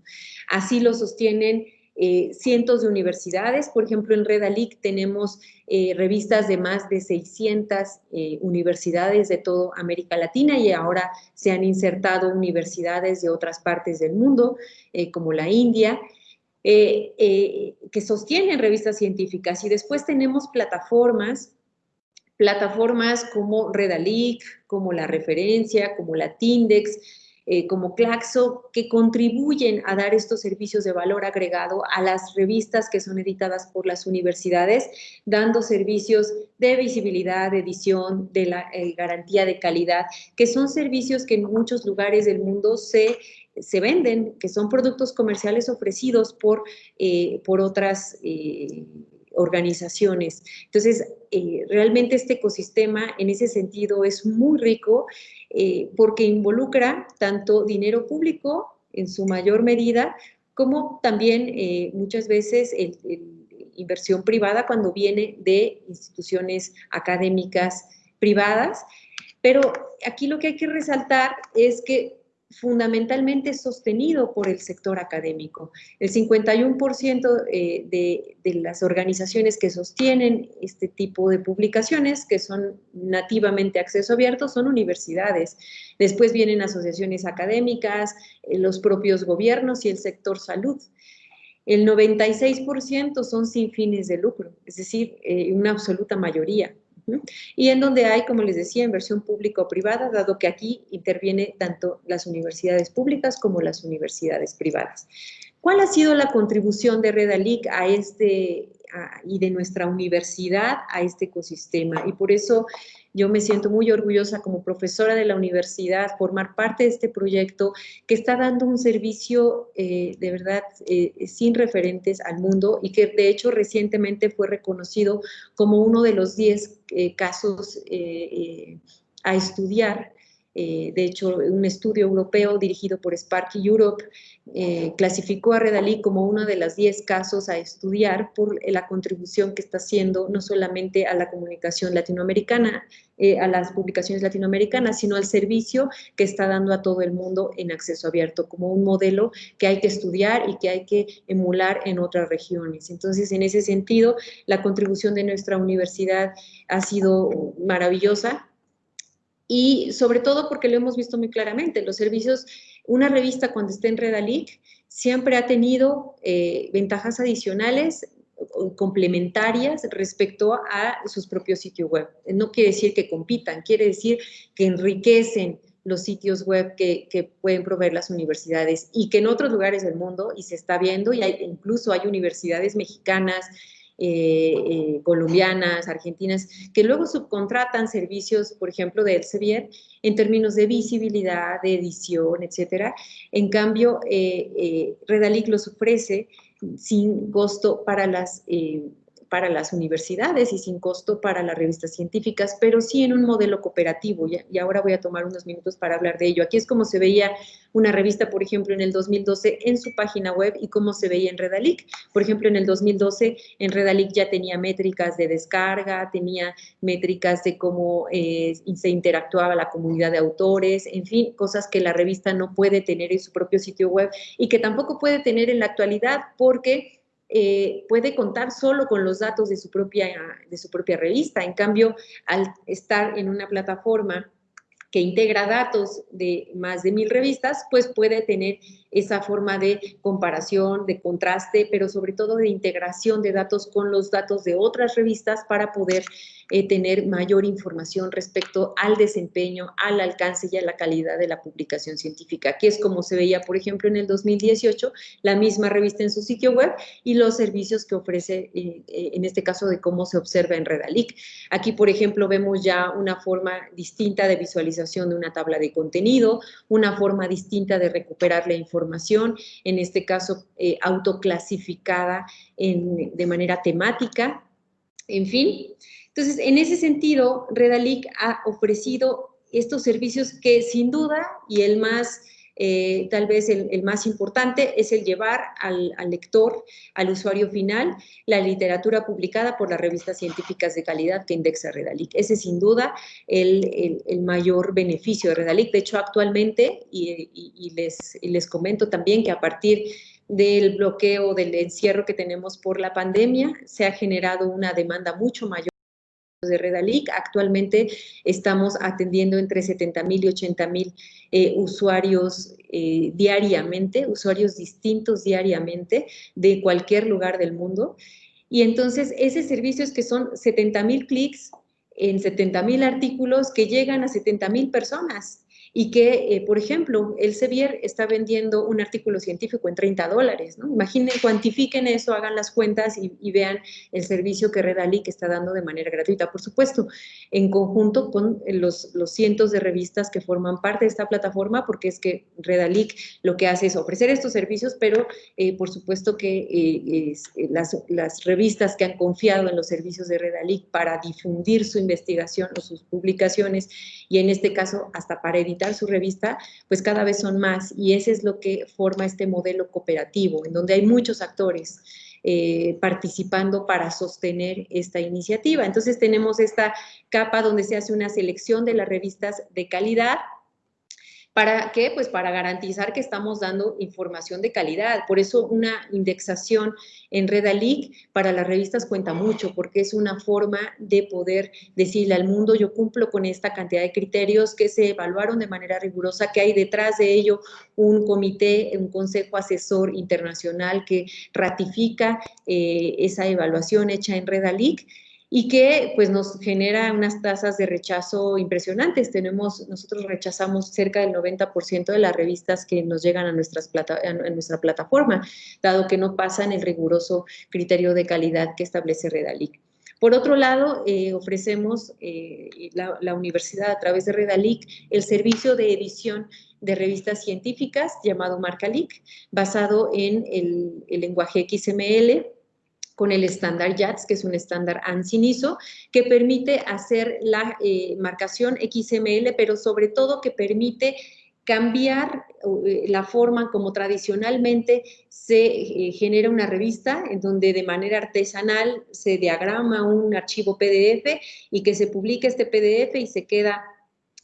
Así lo sostienen eh, cientos de universidades. Por ejemplo, en Redalic tenemos eh, revistas de más de 600 eh, universidades de toda América Latina y ahora se han insertado universidades de otras partes del mundo, como la India. Eh, eh, que sostienen revistas científicas. Y después tenemos plataformas, plataformas como Redalic, como La Referencia, como la Tindex, eh, como Claxo, que contribuyen a dar estos servicios de valor agregado a las revistas que son editadas por las universidades, dando servicios de visibilidad, de edición, de la garantía de calidad, que son servicios que en muchos lugares del mundo se se venden, que son productos comerciales ofrecidos por, eh, por otras eh, organizaciones. Entonces, eh, realmente este ecosistema en ese sentido es muy rico porque involucra tanto dinero público en su mayor medida, como también muchas veces inversión privada cuando viene de instituciones académicas privadas. Pero aquí lo que hay que resaltar es que fundamentalmente sostenido por el sector académico. El 51% eh, de, las organizaciones que sostienen este tipo de publicaciones, que son nativamente acceso abierto, son universidades. Después vienen asociaciones académicas, eh, los propios gobiernos y el sector salud. El 96% son sin fines de lucro, es decir, eh, una absoluta mayoría. Y en donde hay, como les decía, inversión pública o privada, dado que aquí interviene tanto las universidades públicas como las universidades privadas. ¿Cuál ha sido la contribución de Redalic a este y de nuestra universidad a este ecosistema? Y por eso yo me siento muy orgullosa como profesora de la universidad formar parte de este proyecto que está dando un servicio eh, de verdad eh, sin referentes al mundo y que de hecho recientemente fue reconocido como uno de los 10 eh, casos a estudiar de hecho, un estudio europeo dirigido por Sparky Europe eh, clasificó a Redalí como uno de los 10 casos a estudiar por la contribución que está haciendo no solamente a la comunicación latinoamericana, eh, a las publicaciones latinoamericanas, sino al servicio que está dando a todo el mundo en acceso abierto, como un modelo que hay que estudiar y que hay que emular en otras regiones. Entonces, en ese sentido, la contribución de nuestra universidad ha sido maravillosa y sobre todo porque lo hemos visto muy claramente, los servicios una revista cuando está en Redalic siempre ha tenido eh, ventajas adicionales complementarias respecto a sus propios sitios web. No quiere decir que compitan, quiere decir que enriquecen los sitios web que, pueden proveer las universidades y que en otros lugares del mundo, y se está viendo, y incluso hay universidades mexicanas, eh, eh, colombianas, argentinas, que luego subcontratan servicios, por ejemplo, de Elsevier, en términos de visibilidad, de edición, etcétera. En cambio, eh, Redalic los ofrece sin costo para las para las universidades y sin costo para las revistas científicas, pero sí en un modelo cooperativo, y ahora voy a tomar unos minutos para hablar de ello. Aquí es como se veía una revista, por ejemplo, en el 2012 en su página web y cómo se veía en Redalic. Por ejemplo, en el 2012 en Redalic ya tenía métricas de descarga, tenía métricas de cómo eh, se interactuaba la comunidad de autores, en fin, cosas que la revista no puede tener en su propio sitio web y que tampoco puede tener en la actualidad porque eh, puede contar solo con los datos de su, propia, de su propia revista. En cambio, al estar en una plataforma que integra datos de más de mil revistas, pues puede tener esa forma de comparación, de contraste, pero sobre todo de integración de datos con los datos de otras revistas para poder eh, tener mayor información respecto al desempeño, al alcance y a la calidad de la publicación científica, que es como se veía, por ejemplo, en el 2018, la misma revista en su sitio web y los servicios que ofrece, eh, eh, en este caso, de cómo se observa en Redalic. Aquí, por ejemplo, vemos ya una forma distinta de visualización de una tabla de contenido, una forma distinta de recuperar la información, en este caso, autoclasificada en, de manera temática, en fin, entonces, en ese sentido, Redalic ha ofrecido estos servicios que sin duda, y el más, eh, tal vez el, más importante, es el llevar al, lector, al usuario final, la literatura publicada por las revistas científicas de calidad que indexa Redalic. Ese es sin duda el, mayor beneficio de Redalic. De hecho, actualmente, y, les, y les comento también que a partir del bloqueo, del encierro que tenemos por la pandemia, se ha generado una demanda mucho mayor de Redalic. Actualmente estamos atendiendo entre 70 mil y 80 mil eh, usuarios eh, diariamente, usuarios distintos diariamente de cualquier lugar del mundo. Y entonces ese servicio es que son 70 mil clics en 70 mil artículos que llegan a 70 mil personas y que, eh, por ejemplo, el Sevier está vendiendo un artículo científico en 30 dólares, ¿no? Imaginen, cuantifiquen eso, hagan las cuentas y, vean el servicio que Redalic está dando de manera gratuita, por supuesto, en conjunto con los, los cientos de revistas que forman parte de esta plataforma, porque es que Redalic lo que hace es ofrecer estos servicios, pero eh, por supuesto que eh, las, las revistas que han confiado en los servicios de Redalic para difundir su investigación o sus publicaciones, y en este caso hasta para editar su revista, pues cada vez son más y ese es lo que forma este modelo cooperativo, en donde hay muchos actores eh, participando para sostener esta iniciativa. Entonces tenemos esta capa donde se hace una selección de las revistas de calidad, ¿Para qué? Pues para garantizar que estamos dando información de calidad. Por eso una indexación en Redalic para las revistas cuenta mucho, porque es una forma de poder decirle al mundo, yo cumplo con esta cantidad de criterios que se evaluaron de manera rigurosa, que hay detrás de ello un comité, un consejo asesor internacional que ratifica eh, esa evaluación hecha en Redalic y que pues nos genera unas tasas de rechazo impresionantes. Tenemos, nosotros rechazamos cerca del 90% de las revistas que nos llegan a, nuestras plata, en nuestra plataforma, dado que no pasan el riguroso criterio de calidad que establece Redalic. Por otro lado, eh, ofrecemos eh, la, universidad a través de Redalic el servicio de edición de revistas científicas llamado Marcalic, basado en el, el lenguaje XML, con el estándar YATS, que es un estándar ANSI-ISO, que permite hacer la eh, marcación XML, pero sobre todo que permite cambiar eh, la forma como tradicionalmente se eh, genera una revista, en donde de manera artesanal se diagrama un archivo PDF y que se publique este PDF y se queda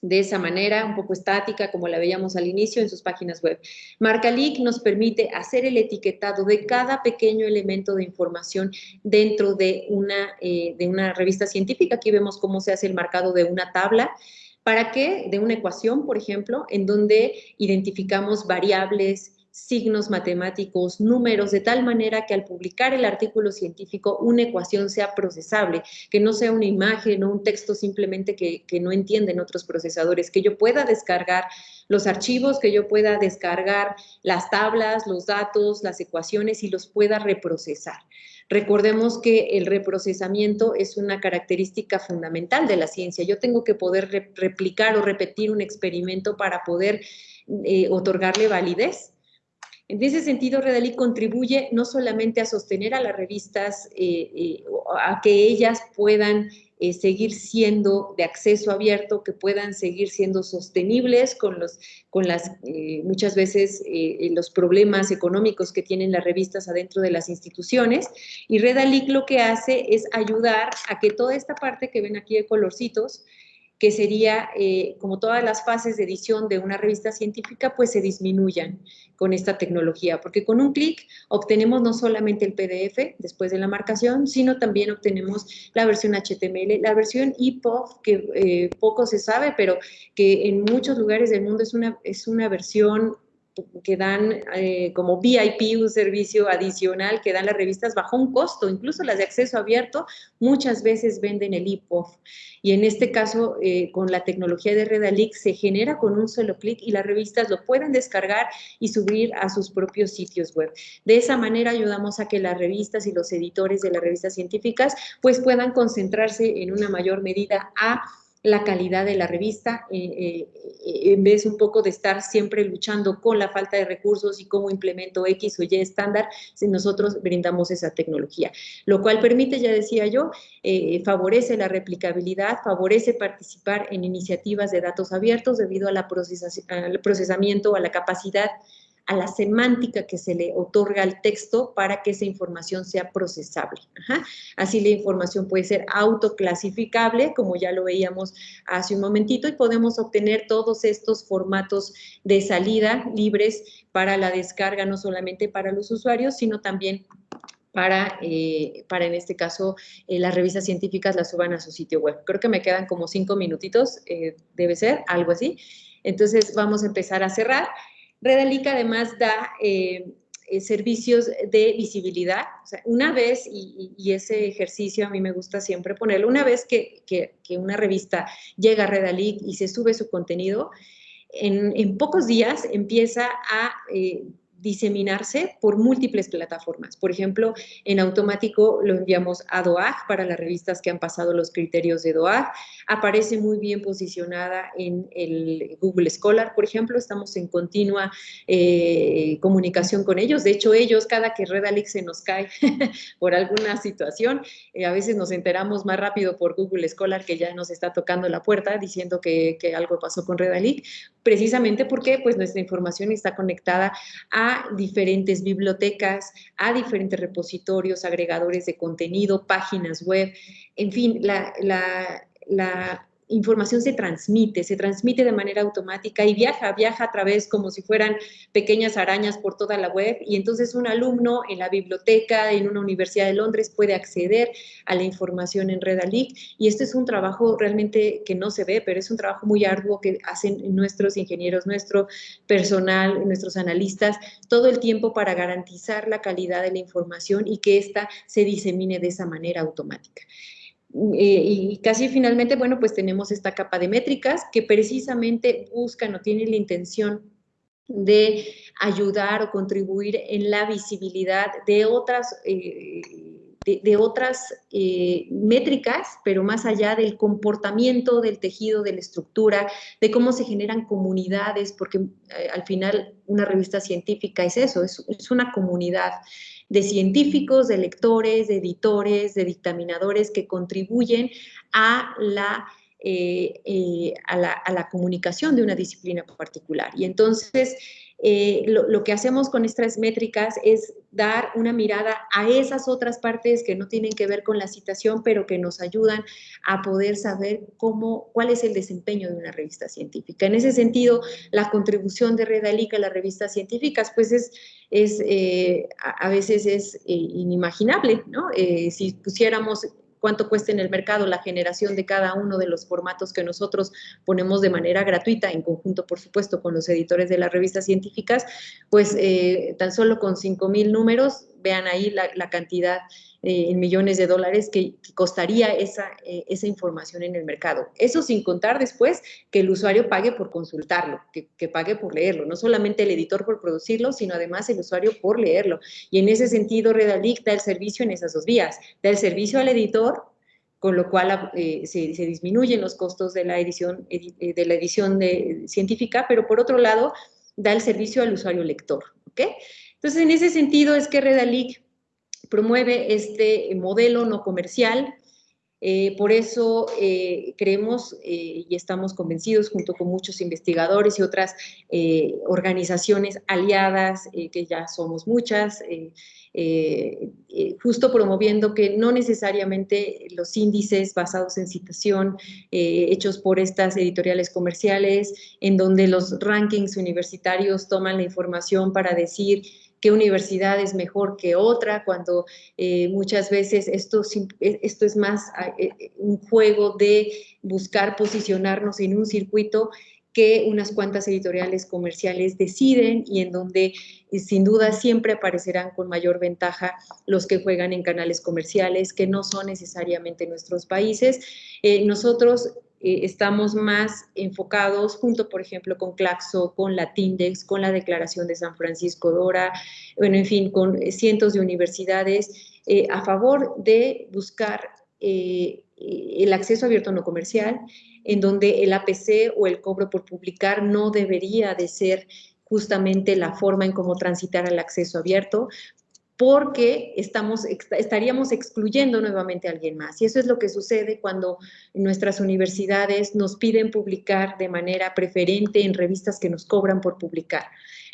de esa manera, un poco estática, como la veíamos al inicio en sus páginas web. MarcaLeak nos permite hacer el etiquetado de cada pequeño elemento de información dentro de una, eh, de una revista científica. Aquí vemos cómo se hace el marcado de una tabla ¿Para qué? De una ecuación, por ejemplo, en donde identificamos variables, signos matemáticos, números, de tal manera que al publicar el artículo científico una ecuación sea procesable, que no sea una imagen o un texto simplemente que, no entienden otros procesadores, que yo pueda descargar los archivos, que yo pueda descargar las tablas, los datos, las ecuaciones y los pueda reprocesar. Recordemos que el reprocesamiento es una característica fundamental de la ciencia. Yo tengo que poder replicar o repetir un experimento para poder eh, otorgarle validez en ese sentido, Redalí contribuye no solamente a sostener a las revistas, eh, eh, a que ellas puedan eh, seguir siendo de acceso abierto, que puedan seguir siendo sostenibles con, los, con las, muchas veces, los problemas económicos que tienen las revistas adentro de las instituciones. Y Redalic lo que hace es ayudar a que toda esta parte que ven aquí de colorcitos, que sería eh, como todas las fases de edición de una revista científica, pues se disminuyan con esta tecnología, porque con un clic obtenemos no solamente el PDF después de la marcación, sino también obtenemos la versión HTML, la versión EPUB, que eh, poco se sabe, pero que en muchos lugares del mundo es una, es una versión que dan eh, como VIP, un servicio adicional que dan las revistas bajo un costo, incluso las de acceso abierto, muchas veces venden el EPUB. Y en este caso, eh, con la tecnología de Redalic, se genera con un solo clic y las revistas lo pueden descargar y subir a sus propios sitios web. De esa manera ayudamos a que las revistas y los editores de las revistas científicas pues puedan concentrarse en una mayor medida a la calidad de la revista, eh, eh, en vez un poco de estar siempre luchando con la falta de recursos y cómo implemento X o Y estándar, si nosotros brindamos esa tecnología. Lo cual permite, ya decía yo, eh, favorece la replicabilidad, favorece participar en iniciativas de datos abiertos debido a la al procesamiento, a la capacidad a la semántica que se le otorga al texto para que esa información sea procesable. Así la información puede ser autoclasificable, como ya lo veíamos hace un momentito, y podemos obtener todos estos formatos de salida libres para la descarga, no solamente para los usuarios, sino también para, eh, para en este caso, eh, las revistas científicas las suban a su sitio web. Creo que me quedan como cinco minutitos, eh, debe ser, algo así. Entonces, vamos a empezar a cerrar. Redalic además da eh, eh, servicios de visibilidad. una vez, y, ese ejercicio a mí me gusta siempre ponerlo, una vez que, una revista llega a Redalic y se sube su contenido, en, pocos días empieza a eh, diseminarse por múltiples plataformas. Por ejemplo, en automático lo enviamos a DOAG para las revistas que han pasado los criterios de DOAG. Aparece muy bien posicionada en el Google Scholar, por ejemplo. Estamos en continua eh, comunicación con ellos. De hecho, ellos, cada que Redalix se nos cae por alguna situación, eh, a veces nos enteramos más rápido por Google Scholar que ya nos está tocando la puerta diciendo que, que algo pasó con Redalic, precisamente porque pues, nuestra información está conectada a diferentes bibliotecas, a diferentes repositorios, agregadores de contenido, páginas web, en fin, la, la información se transmite, se transmite de manera automática y viaja, viaja a través como si fueran pequeñas arañas por toda la web y entonces un alumno en la biblioteca, en una universidad de Londres puede acceder a la información en Redalic y este es un trabajo realmente que no se ve, pero es un trabajo muy arduo que hacen nuestros ingenieros, nuestro personal, nuestros analistas, todo el tiempo para garantizar la calidad de la información y que ésta se disemine de esa manera automática. Eh, y casi finalmente, bueno, pues tenemos esta capa de métricas que precisamente buscan o tienen la intención de ayudar o contribuir en la visibilidad de otras, eh, de, otras eh, métricas, pero más allá del comportamiento del tejido, de la estructura, de cómo se generan comunidades, porque al final una revista científica es eso, es, una comunidad de científicos, de lectores, de editores, de dictaminadores que contribuyen a la, eh, eh, a la, a la comunicación de una disciplina particular. Y entonces, eh, lo, que hacemos con estas métricas es dar una mirada a esas otras partes que no tienen que ver con la citación, pero que nos ayudan a poder saber cómo, cuál es el desempeño de una revista científica. En ese sentido, la contribución de Redalica a las revistas científicas, pues es, es eh, a, veces es eh, inimaginable, ¿no? si pusiéramos cuánto cuesta en el mercado la generación de cada uno de los formatos que nosotros ponemos de manera gratuita, en conjunto, por supuesto, con los editores de las revistas científicas, pues eh, tan solo con 5 mil números, vean ahí la, cantidad eh, en millones de dólares que, costaría esa, eh, esa, información en el mercado. Eso sin contar después que el usuario pague por consultarlo, que, que, pague por leerlo, no solamente el editor por producirlo, sino además el usuario por leerlo. Y en ese sentido, Redalic da el servicio en esas dos vías, da el servicio al editor con lo cual eh, se, disminuyen los costos de la edición, de la edición científica, pero por otro lado, da el servicio al usuario lector. Entonces, en ese sentido es que Redalic promueve este modelo no comercial, eh, por eso eh, creemos y estamos convencidos junto con muchos investigadores y otras organizaciones aliadas, que ya somos muchas, eh, eh, justo promoviendo que no necesariamente los índices basados en citación eh, hechos por estas editoriales comerciales, en donde los rankings universitarios toman la información para decir qué universidad es mejor que otra, cuando muchas veces esto, esto es más un juego de buscar posicionarnos en un circuito que unas cuantas editoriales comerciales deciden y en donde eh, sin duda siempre aparecerán con mayor ventaja los que juegan en canales comerciales que no son necesariamente nuestros países. Eh, nosotros eh, estamos más enfocados junto, por ejemplo, con Claxo, con Latindex, con la Declaración de San Francisco Dora, bueno, en fin, con cientos de universidades a favor de buscar el acceso abierto no comercial, en donde el APC o el cobro por publicar no debería de ser justamente la forma en cómo transitar al acceso abierto, porque estamos, estaríamos excluyendo nuevamente a alguien más. Y eso es lo que sucede cuando nuestras universidades nos piden publicar de manera preferente en revistas que nos cobran por publicar.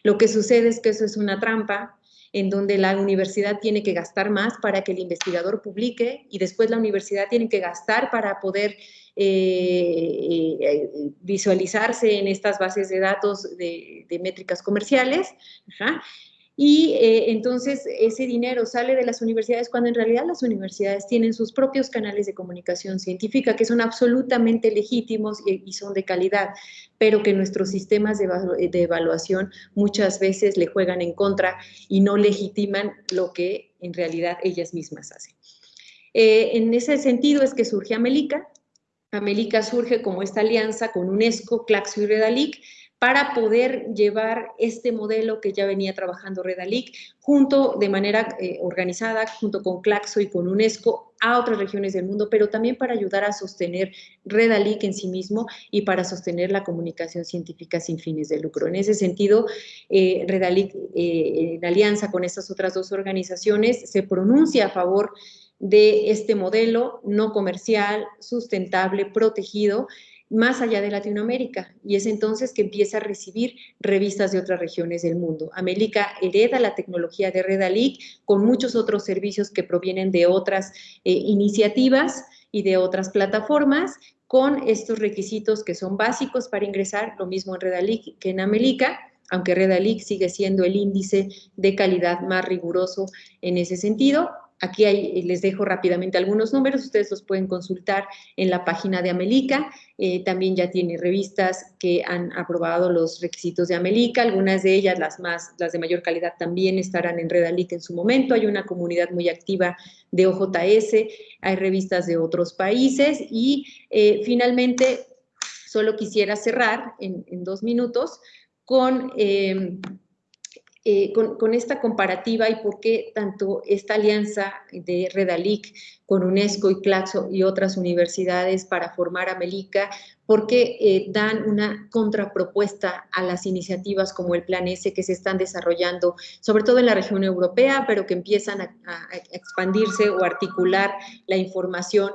Lo que sucede es que eso es una trampa en donde la universidad tiene que gastar más para que el investigador publique y después la universidad tiene que gastar para poder eh, eh, visualizarse en estas bases de datos de, métricas comerciales. Y eh, entonces ese dinero sale de las universidades cuando en realidad las universidades tienen sus propios canales de comunicación científica que son absolutamente legítimos y, son de calidad, pero que nuestros sistemas de, de, evaluación muchas veces le juegan en contra y no legitiman lo que en realidad ellas mismas hacen. en ese sentido es que surge Amelica, América surge como esta alianza con UNESCO, Claxo y Redalic para poder llevar este modelo que ya venía trabajando Redalic junto de manera eh, organizada, junto con Claxo y con UNESCO a otras regiones del mundo, pero también para ayudar a sostener Redalic en sí mismo y para sostener la comunicación científica sin fines de lucro. En ese sentido, eh, Redalic, eh, en alianza con estas otras dos organizaciones, se pronuncia a favor de este modelo no comercial, sustentable, protegido, más allá de Latinoamérica. Y es entonces que empieza a recibir revistas de otras regiones del mundo. América hereda la tecnología de Redalic con muchos otros servicios que provienen de otras eh, iniciativas y de otras plataformas con estos requisitos que son básicos para ingresar, lo mismo en Redalic que en América, aunque Redalic sigue siendo el índice de calidad más riguroso en ese sentido, Aquí les dejo rápidamente algunos números, ustedes los pueden consultar en la página de Amelica. Eh, también ya tiene revistas que han aprobado los requisitos de Amelica, algunas de ellas, las, más, las de mayor calidad, también estarán en Redalic en su momento. Hay una comunidad muy activa de OJS, hay revistas de otros países y eh, finalmente solo quisiera cerrar en, dos minutos con... Eh, eh, con, esta comparativa y por qué tanto esta alianza de Redalic con UNESCO y Claxo y otras universidades para formar Amelica, porque eh, dan una contrapropuesta a las iniciativas como el Plan S que se están desarrollando, sobre todo en la región europea, pero que empiezan a, expandirse o articular la información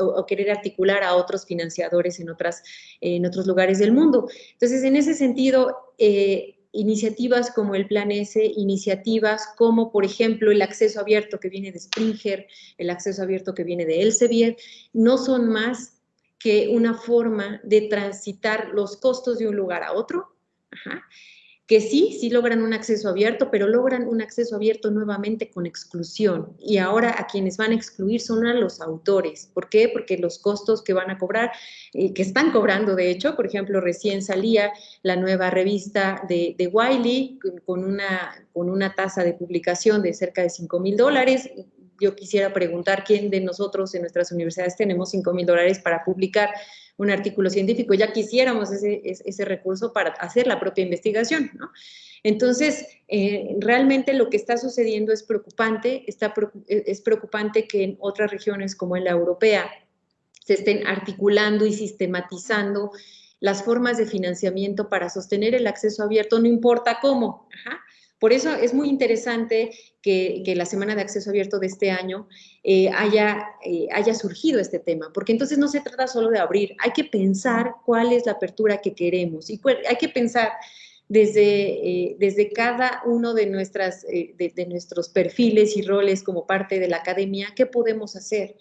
o, querer articular a otros financiadores en, otras, en otros lugares del mundo. Entonces, en ese sentido, eh, iniciativas como el Plan S, iniciativas como, por ejemplo, el acceso abierto que viene de Springer, el acceso abierto que viene de Elsevier, no son más que una forma de transitar los costos de un lugar a otro, que sí, sí logran un acceso abierto, pero logran un acceso abierto nuevamente con exclusión. Y ahora a quienes van a excluir son a los autores. ¿Por qué? Porque los costos que van a cobrar, eh, que están cobrando de hecho, por ejemplo, recién salía la nueva revista de, de Wiley con una, con una tasa de publicación de cerca de 5 mil dólares. Yo quisiera preguntar quién de nosotros en nuestras universidades tenemos 5 mil dólares para publicar un artículo científico, ya quisiéramos ese, recurso para hacer la propia investigación, ¿no? Entonces, eh, realmente lo que está sucediendo es preocupante, está, es preocupante que en otras regiones como en la europea se estén articulando y sistematizando las formas de financiamiento para sostener el acceso abierto, no importa cómo. Por eso es muy interesante que, la Semana de Acceso Abierto de este año eh, haya, eh, haya surgido este tema, porque entonces no se trata solo de abrir, hay que pensar cuál es la apertura que queremos y hay que pensar desde, eh, desde cada uno de, nuestras, de nuestros perfiles y roles como parte de la academia, qué podemos hacer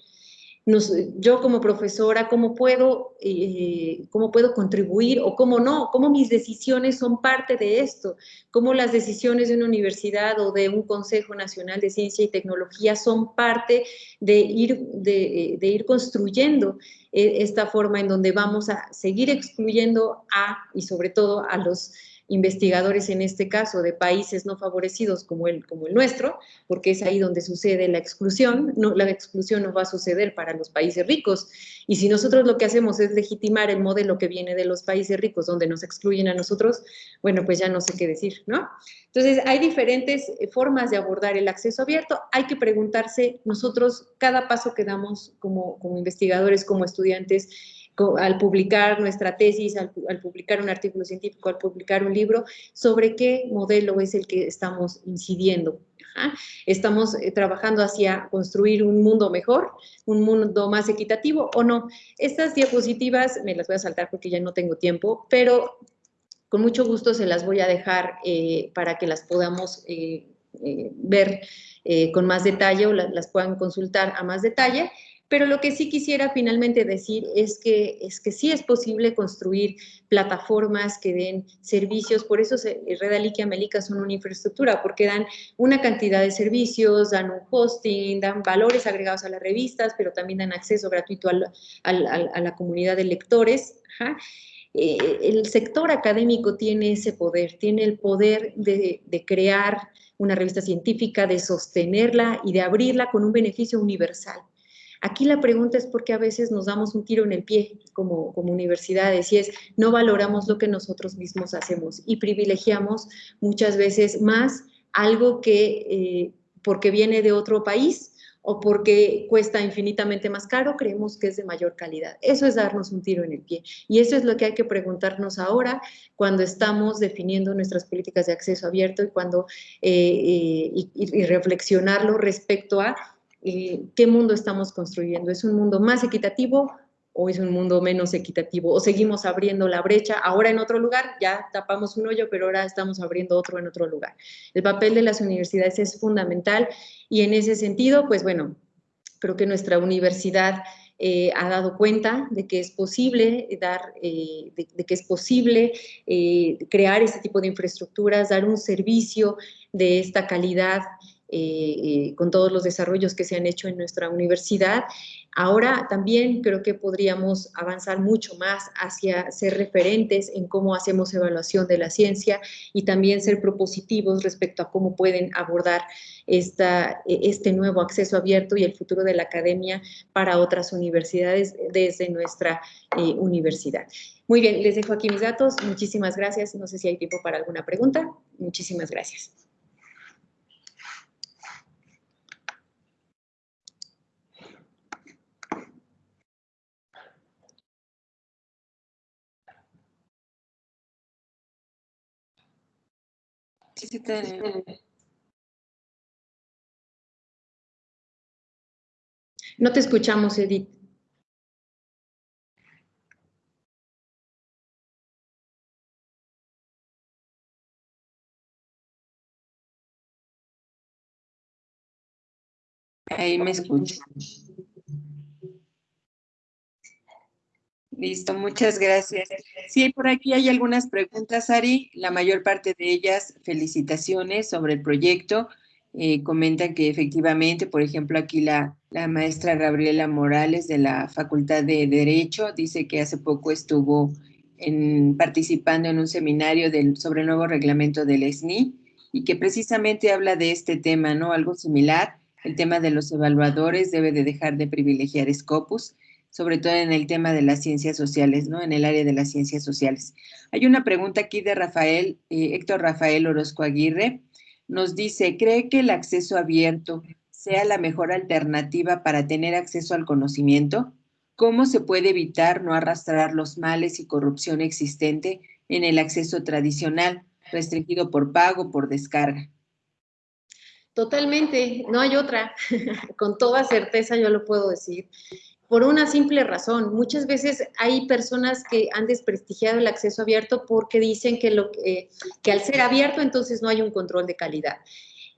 yo como profesora, cómo puedo, eh, cómo puedo contribuir o cómo no, cómo mis decisiones son parte de esto, cómo las decisiones de una universidad o de un Consejo Nacional de Ciencia y Tecnología son parte de ir, ir construyendo eh, esta forma en donde vamos a seguir excluyendo a, y sobre todo a los investigadores en este caso de países no favorecidos como el, como el nuestro, porque es ahí donde sucede la exclusión, no, la exclusión no va a suceder para los países ricos. Y si nosotros lo que hacemos es legitimar el modelo que viene de los países ricos, donde nos excluyen a nosotros, bueno, pues ya no sé qué decir, ¿no? Entonces, hay diferentes eh, formas de abordar el acceso abierto. Hay que preguntarse nosotros cada paso que damos como, como investigadores, como estudiantes, al publicar nuestra tesis, al, publicar un artículo científico, al publicar un libro, sobre qué modelo es el que estamos incidiendo. ¿Estamos eh, trabajando hacia construir un mundo mejor, un mundo más equitativo o no? Estas diapositivas me las voy a saltar porque ya no tengo tiempo, pero con mucho gusto se las voy a dejar eh, para que las podamos eh, ver con más detalle o las puedan consultar a más detalle. Pero lo que sí quisiera finalmente decir es que, es que sí es posible construir plataformas que den servicios, por eso Redalic y Amelica son una infraestructura, porque dan una cantidad de servicios, dan un hosting, dan valores agregados a las revistas, pero también dan acceso gratuito a la comunidad de lectores. Eh, el sector académico tiene ese poder, tiene el poder de, de crear una revista científica, de sostenerla y de abrirla con un beneficio universal. Aquí la pregunta es por qué a veces nos damos un tiro en el pie como, como universidades y es no valoramos lo que nosotros mismos hacemos y privilegiamos muchas veces más algo que eh, porque viene de otro país o porque cuesta infinitamente más caro, creemos que es de mayor calidad. Eso es darnos un tiro en el pie. Y eso es lo que hay que preguntarnos ahora cuando estamos definiendo nuestras políticas de acceso abierto y, cuando, eh, eh, y reflexionarlo respecto a eh, qué mundo estamos construyendo. ¿Es un mundo más equitativo o es un mundo menos equitativo? ¿O seguimos abriendo la brecha ahora en otro lugar? Ya tapamos un hoyo, pero ahora estamos abriendo otro en otro lugar. El papel de las universidades es fundamental y en ese sentido, pues bueno, creo que nuestra universidad eh, ha dado cuenta de que es posible dar, eh, de, que es posible crear este tipo de infraestructuras, dar un servicio de esta calidad eh, eh, con todos los desarrollos que se han hecho en nuestra universidad. Ahora también creo que podríamos avanzar mucho más hacia ser referentes en cómo hacemos evaluación de la ciencia y también ser propositivos respecto a cómo pueden abordar esta, e, este nuevo acceso abierto y el futuro de la academia para otras universidades desde nuestra eh, universidad. Muy bien, les dejo aquí mis datos. Muchísimas gracias. No sé si hay tiempo para alguna pregunta. Muchísimas gracias. No te escuchamos, Edith. Ahí me escucho. Listo, muchas gracias. Sí, por aquí hay algunas preguntas, Ari. La mayor parte de ellas, felicitaciones sobre el proyecto. Eh, comentan que efectivamente, por ejemplo, aquí la, la, maestra Gabriela Morales de la Facultad de Derecho dice que hace poco estuvo en, participando en un seminario del, sobre el nuevo reglamento del SNI y que precisamente habla de este tema, ¿no? Algo similar, el tema de los evaluadores debe de dejar de privilegiar Scopus, sobre todo en el tema de las ciencias sociales, ¿no? En el área de las ciencias sociales. Hay una pregunta aquí de Rafael, eh, Héctor Rafael Orozco Aguirre, nos dice, ¿cree que el acceso abierto sea la mejor alternativa para tener acceso al conocimiento? ¿Cómo se puede evitar no arrastrar los males y corrupción existente en el acceso tradicional, restringido por pago, por descarga? Totalmente, no hay otra. Con toda certeza yo lo puedo decir por una simple razón. Muchas veces hay personas que han desprestigiado el acceso abierto porque dicen que, lo, que al ser abierto entonces no hay un control de calidad.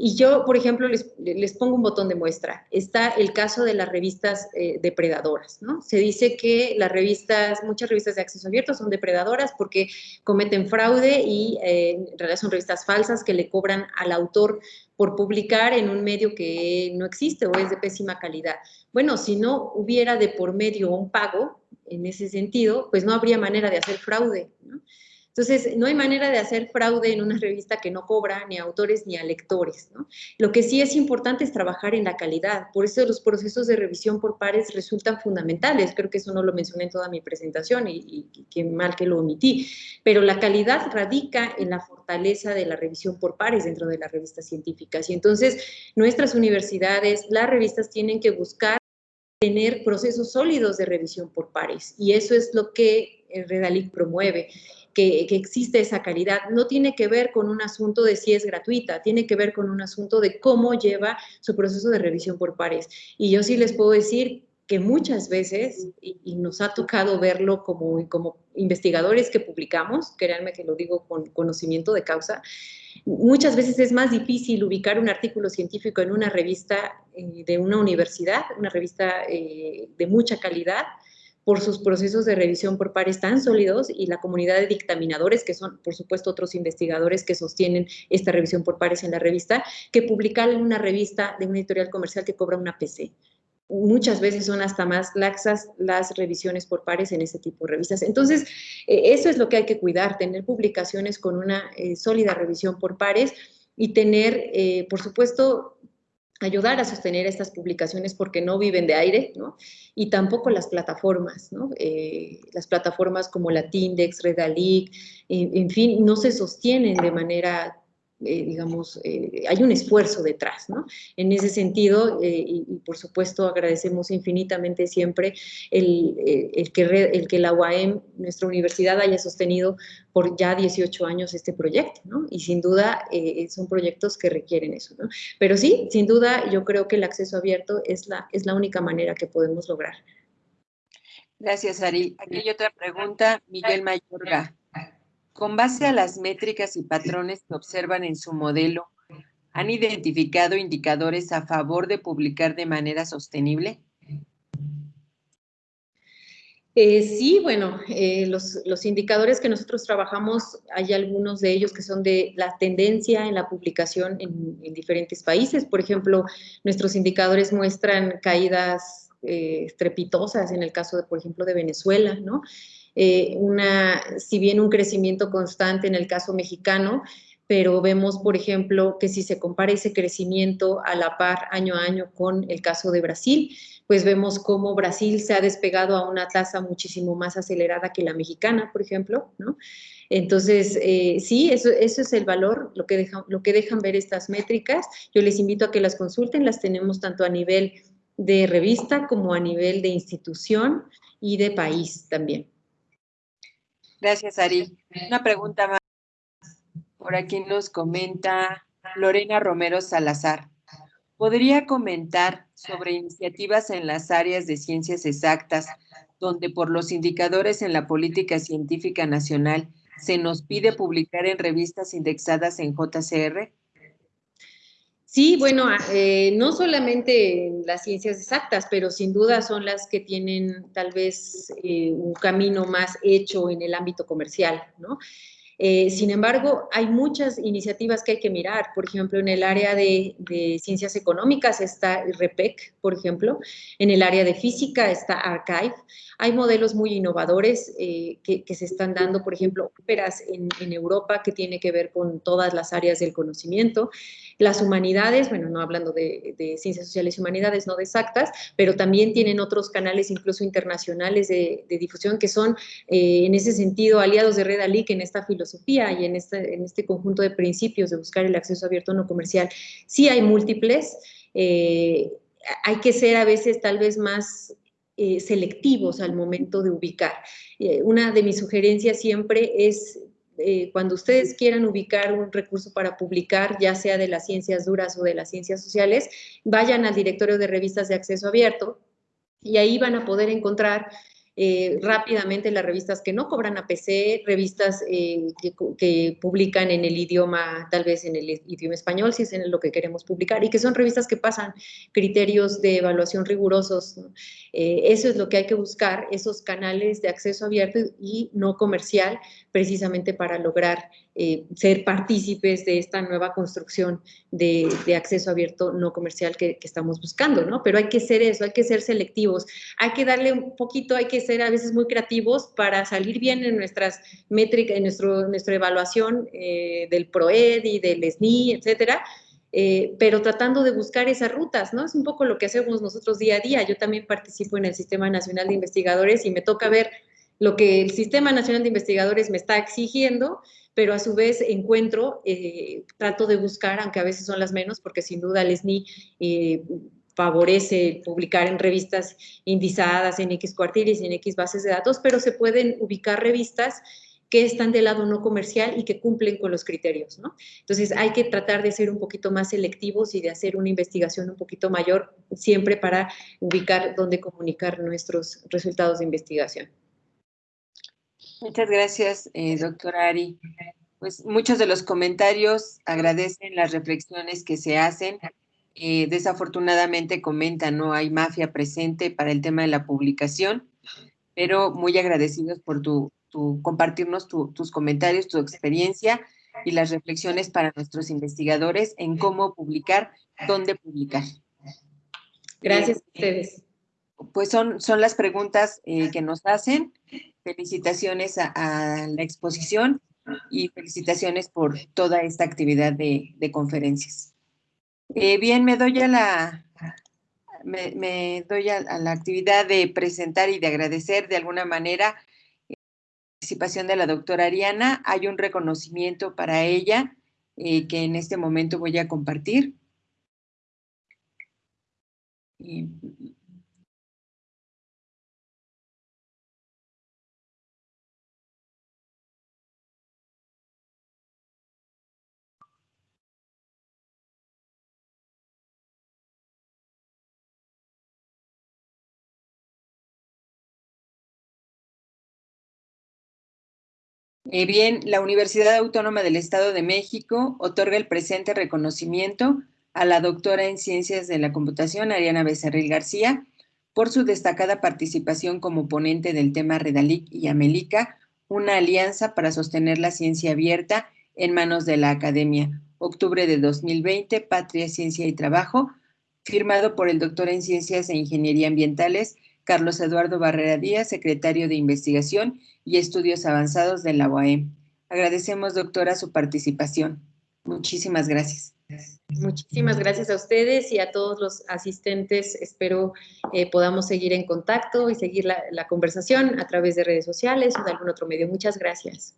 Y yo, por ejemplo, les, pongo un botón de muestra. Está el caso de las revistas eh, depredadoras, ¿no? Se dice que las revistas, muchas revistas de acceso abierto son depredadoras porque cometen fraude y eh, en realidad son revistas falsas que le cobran al autor por publicar en un medio que no existe o es de pésima calidad. Bueno, si no hubiera de por medio un pago en ese sentido, pues no habría manera de hacer fraude, ¿no? Entonces, no hay manera de hacer fraude en una revista que no cobra ni a autores ni a lectores. ¿no? Lo que sí es importante es trabajar en la calidad. Por eso los procesos de revisión por pares resultan fundamentales. Creo que eso no lo mencioné en toda mi presentación y, y qué mal que lo omití. Pero la calidad radica en la fortaleza de la revisión por pares dentro de las revistas científicas. Y entonces, nuestras universidades, las revistas tienen que buscar tener procesos sólidos de revisión por pares. Y eso es lo que Redalic promueve que, existe esa calidad. No tiene que ver con un asunto de si es gratuita, tiene que ver con un asunto de cómo lleva su proceso de revisión por pares. Y yo sí les puedo decir que muchas veces, y, nos ha tocado verlo como, como investigadores que publicamos, créanme que lo digo con conocimiento de causa, muchas veces es más difícil ubicar un artículo científico en una revista eh, de una universidad, una revista eh, de mucha calidad, por sus procesos de revisión por pares tan sólidos y la comunidad de dictaminadores, que son, por supuesto, otros investigadores que sostienen esta revisión por pares en la revista, que publicar en una revista de una editorial comercial que cobra una PC. Muchas veces son hasta más laxas las revisiones por pares en ese tipo de revistas. Entonces, eh, eso es lo que hay que cuidar, tener publicaciones con una eh, sólida revisión por pares y tener, eh, por supuesto, ayudar a sostener estas publicaciones porque no viven de aire, ¿no? Y tampoco las plataformas, ¿no? Eh, las plataformas como la Tindex, Redalic, en fin, no se sostienen de manera eh, digamos, eh, hay un esfuerzo detrás, ¿no? En ese sentido, eh, y, por supuesto agradecemos infinitamente siempre el, el, que, el que la UAM, nuestra universidad, haya sostenido por ya 18 años este proyecto, ¿no? Y sin duda son proyectos que requieren eso, ¿no? Pero sí, sin duda, yo creo que el acceso abierto es la, es la única manera que podemos lograr. Gracias, Ari. Aquí hay otra pregunta, Miguel Mayorga. Con base a las métricas y patrones que observan en su modelo, ¿han identificado indicadores a favor de publicar de manera sostenible? Eh, sí, bueno, eh, los, indicadores que nosotros trabajamos, hay algunos de ellos que son de la tendencia en la publicación en, diferentes países. Por ejemplo, nuestros indicadores muestran caídas eh, estrepitosas en el caso, de, por ejemplo, de Venezuela, ¿no? Eh, una, si bien un crecimiento constante en el caso mexicano, pero vemos, por ejemplo, que si se compara ese crecimiento a la par año a año con el caso de Brasil, pues vemos cómo Brasil se ha despegado a una tasa muchísimo más acelerada que la mexicana, por ejemplo. Entonces, eh, sí, eso, es el valor, lo que, lo que dejan ver estas métricas. Yo les invito a que las consulten, las tenemos tanto a nivel de revista como a nivel de institución y de país también. Gracias, Ari. Una pregunta más. Por aquí nos comenta Lorena Romero Salazar. ¿Podría comentar sobre iniciativas en las áreas de ciencias exactas, donde por los indicadores en la política científica nacional se nos pide publicar en revistas indexadas en JCR? Sí, bueno, ah, eh, no solamente las ciencias exactas, pero sin duda son las que tienen tal vez eh, un camino más hecho en el ámbito comercial, ¿no? Eh, sin embargo, hay muchas iniciativas que hay que mirar. Por ejemplo, en el área de, ciencias económicas está REPEC, por ejemplo. En el área de física está Archive. Hay modelos muy innovadores eh, que, se están dando, por ejemplo, óperas en, en Europa que tiene que ver con todas las áreas del conocimiento. Las humanidades, bueno, no hablando de, ciencias sociales y humanidades, no de exactas, pero también tienen otros canales incluso internacionales de, difusión que son eh, en ese sentido aliados de Red Alic en esta filosofía y en este, en este conjunto de principios de buscar el acceso abierto no comercial. Sí hay múltiples, eh, hay que ser a veces tal vez más eh, selectivos al momento de ubicar. una de mis sugerencias siempre es eh, cuando ustedes quieran ubicar un recurso para publicar, ya sea de las ciencias duras o de las ciencias sociales, vayan al directorio de revistas de acceso abierto y ahí van a poder encontrar eh, rápidamente las revistas que no cobran APC, revistas eh, que, publican en el idioma, tal vez en el idioma español, si es en lo que queremos publicar, y que son revistas que pasan criterios de evaluación rigurosos. Eh, eso es lo que hay que buscar, esos canales de acceso abierto y no comercial, precisamente para lograr ser partícipes de esta nueva construcción de, acceso abierto no comercial que, que, estamos buscando, ¿no? Pero hay que ser eso, hay que ser selectivos, hay que darle un poquito, hay que ser a veces muy creativos para salir bien en nuestras métricas, en nuestro, nuestra evaluación eh, del PROED y del SNI, etcétera, eh, pero tratando de buscar esas rutas, ¿no? Es un poco lo que hacemos nosotros día a día. Yo también participo en el Sistema Nacional de Investigadores y me toca ver lo que el Sistema Nacional de Investigadores me está exigiendo, pero a su vez encuentro, eh, trato de buscar, aunque a veces son las menos, porque sin duda el SNI favorece publicar en revistas indizadas en X cuartiles en X bases de datos, pero se pueden ubicar revistas que están del lado no comercial y que cumplen con los criterios, ¿no? Entonces hay que tratar de ser un poquito más selectivos y de hacer una investigación un poquito mayor siempre para ubicar dónde comunicar nuestros resultados de investigación. Muchas gracias, eh, doctora Ari. Pues muchos de los comentarios agradecen las reflexiones que se hacen eh, desafortunadamente comenta, no hay mafia presente para el tema de la publicación, pero muy agradecidos por tu, compartirnos tus comentarios, tu experiencia y las reflexiones para nuestros investigadores en cómo publicar, dónde publicar. Gracias a ustedes. Pues son, son las preguntas eh, que nos hacen. Felicitaciones a, la exposición y felicitaciones por toda esta actividad de conferencias. Eh, bien, me doy a la, me, doy a, la actividad de presentar y de agradecer de alguna manera la participación de la doctora Ariana. Hay un reconocimiento para ella eh, que en este momento voy a compartir. Eh, bien, la Universidad Autónoma del Estado de México otorga el presente reconocimiento a la doctora en Ciencias de la Computación, Ariana Becerril García, por su destacada participación como ponente del tema Redalic y Amelica, una alianza para sostener la ciencia abierta en manos de la academia. Octubre de 2020, Patria, Ciencia y Trabajo, firmado por el doctor en Ciencias e Ingeniería Ambientales, Carlos Eduardo Barrera Díaz, secretario de Investigación y Estudios Avanzados de la UAM. Agradecemos, doctora, su participación. Muchísimas gracias. Muchísimas gracias a ustedes y a todos los asistentes. Espero eh, podamos seguir en contacto y seguir la, la conversación a través de redes sociales o de algún otro medio. Muchas gracias.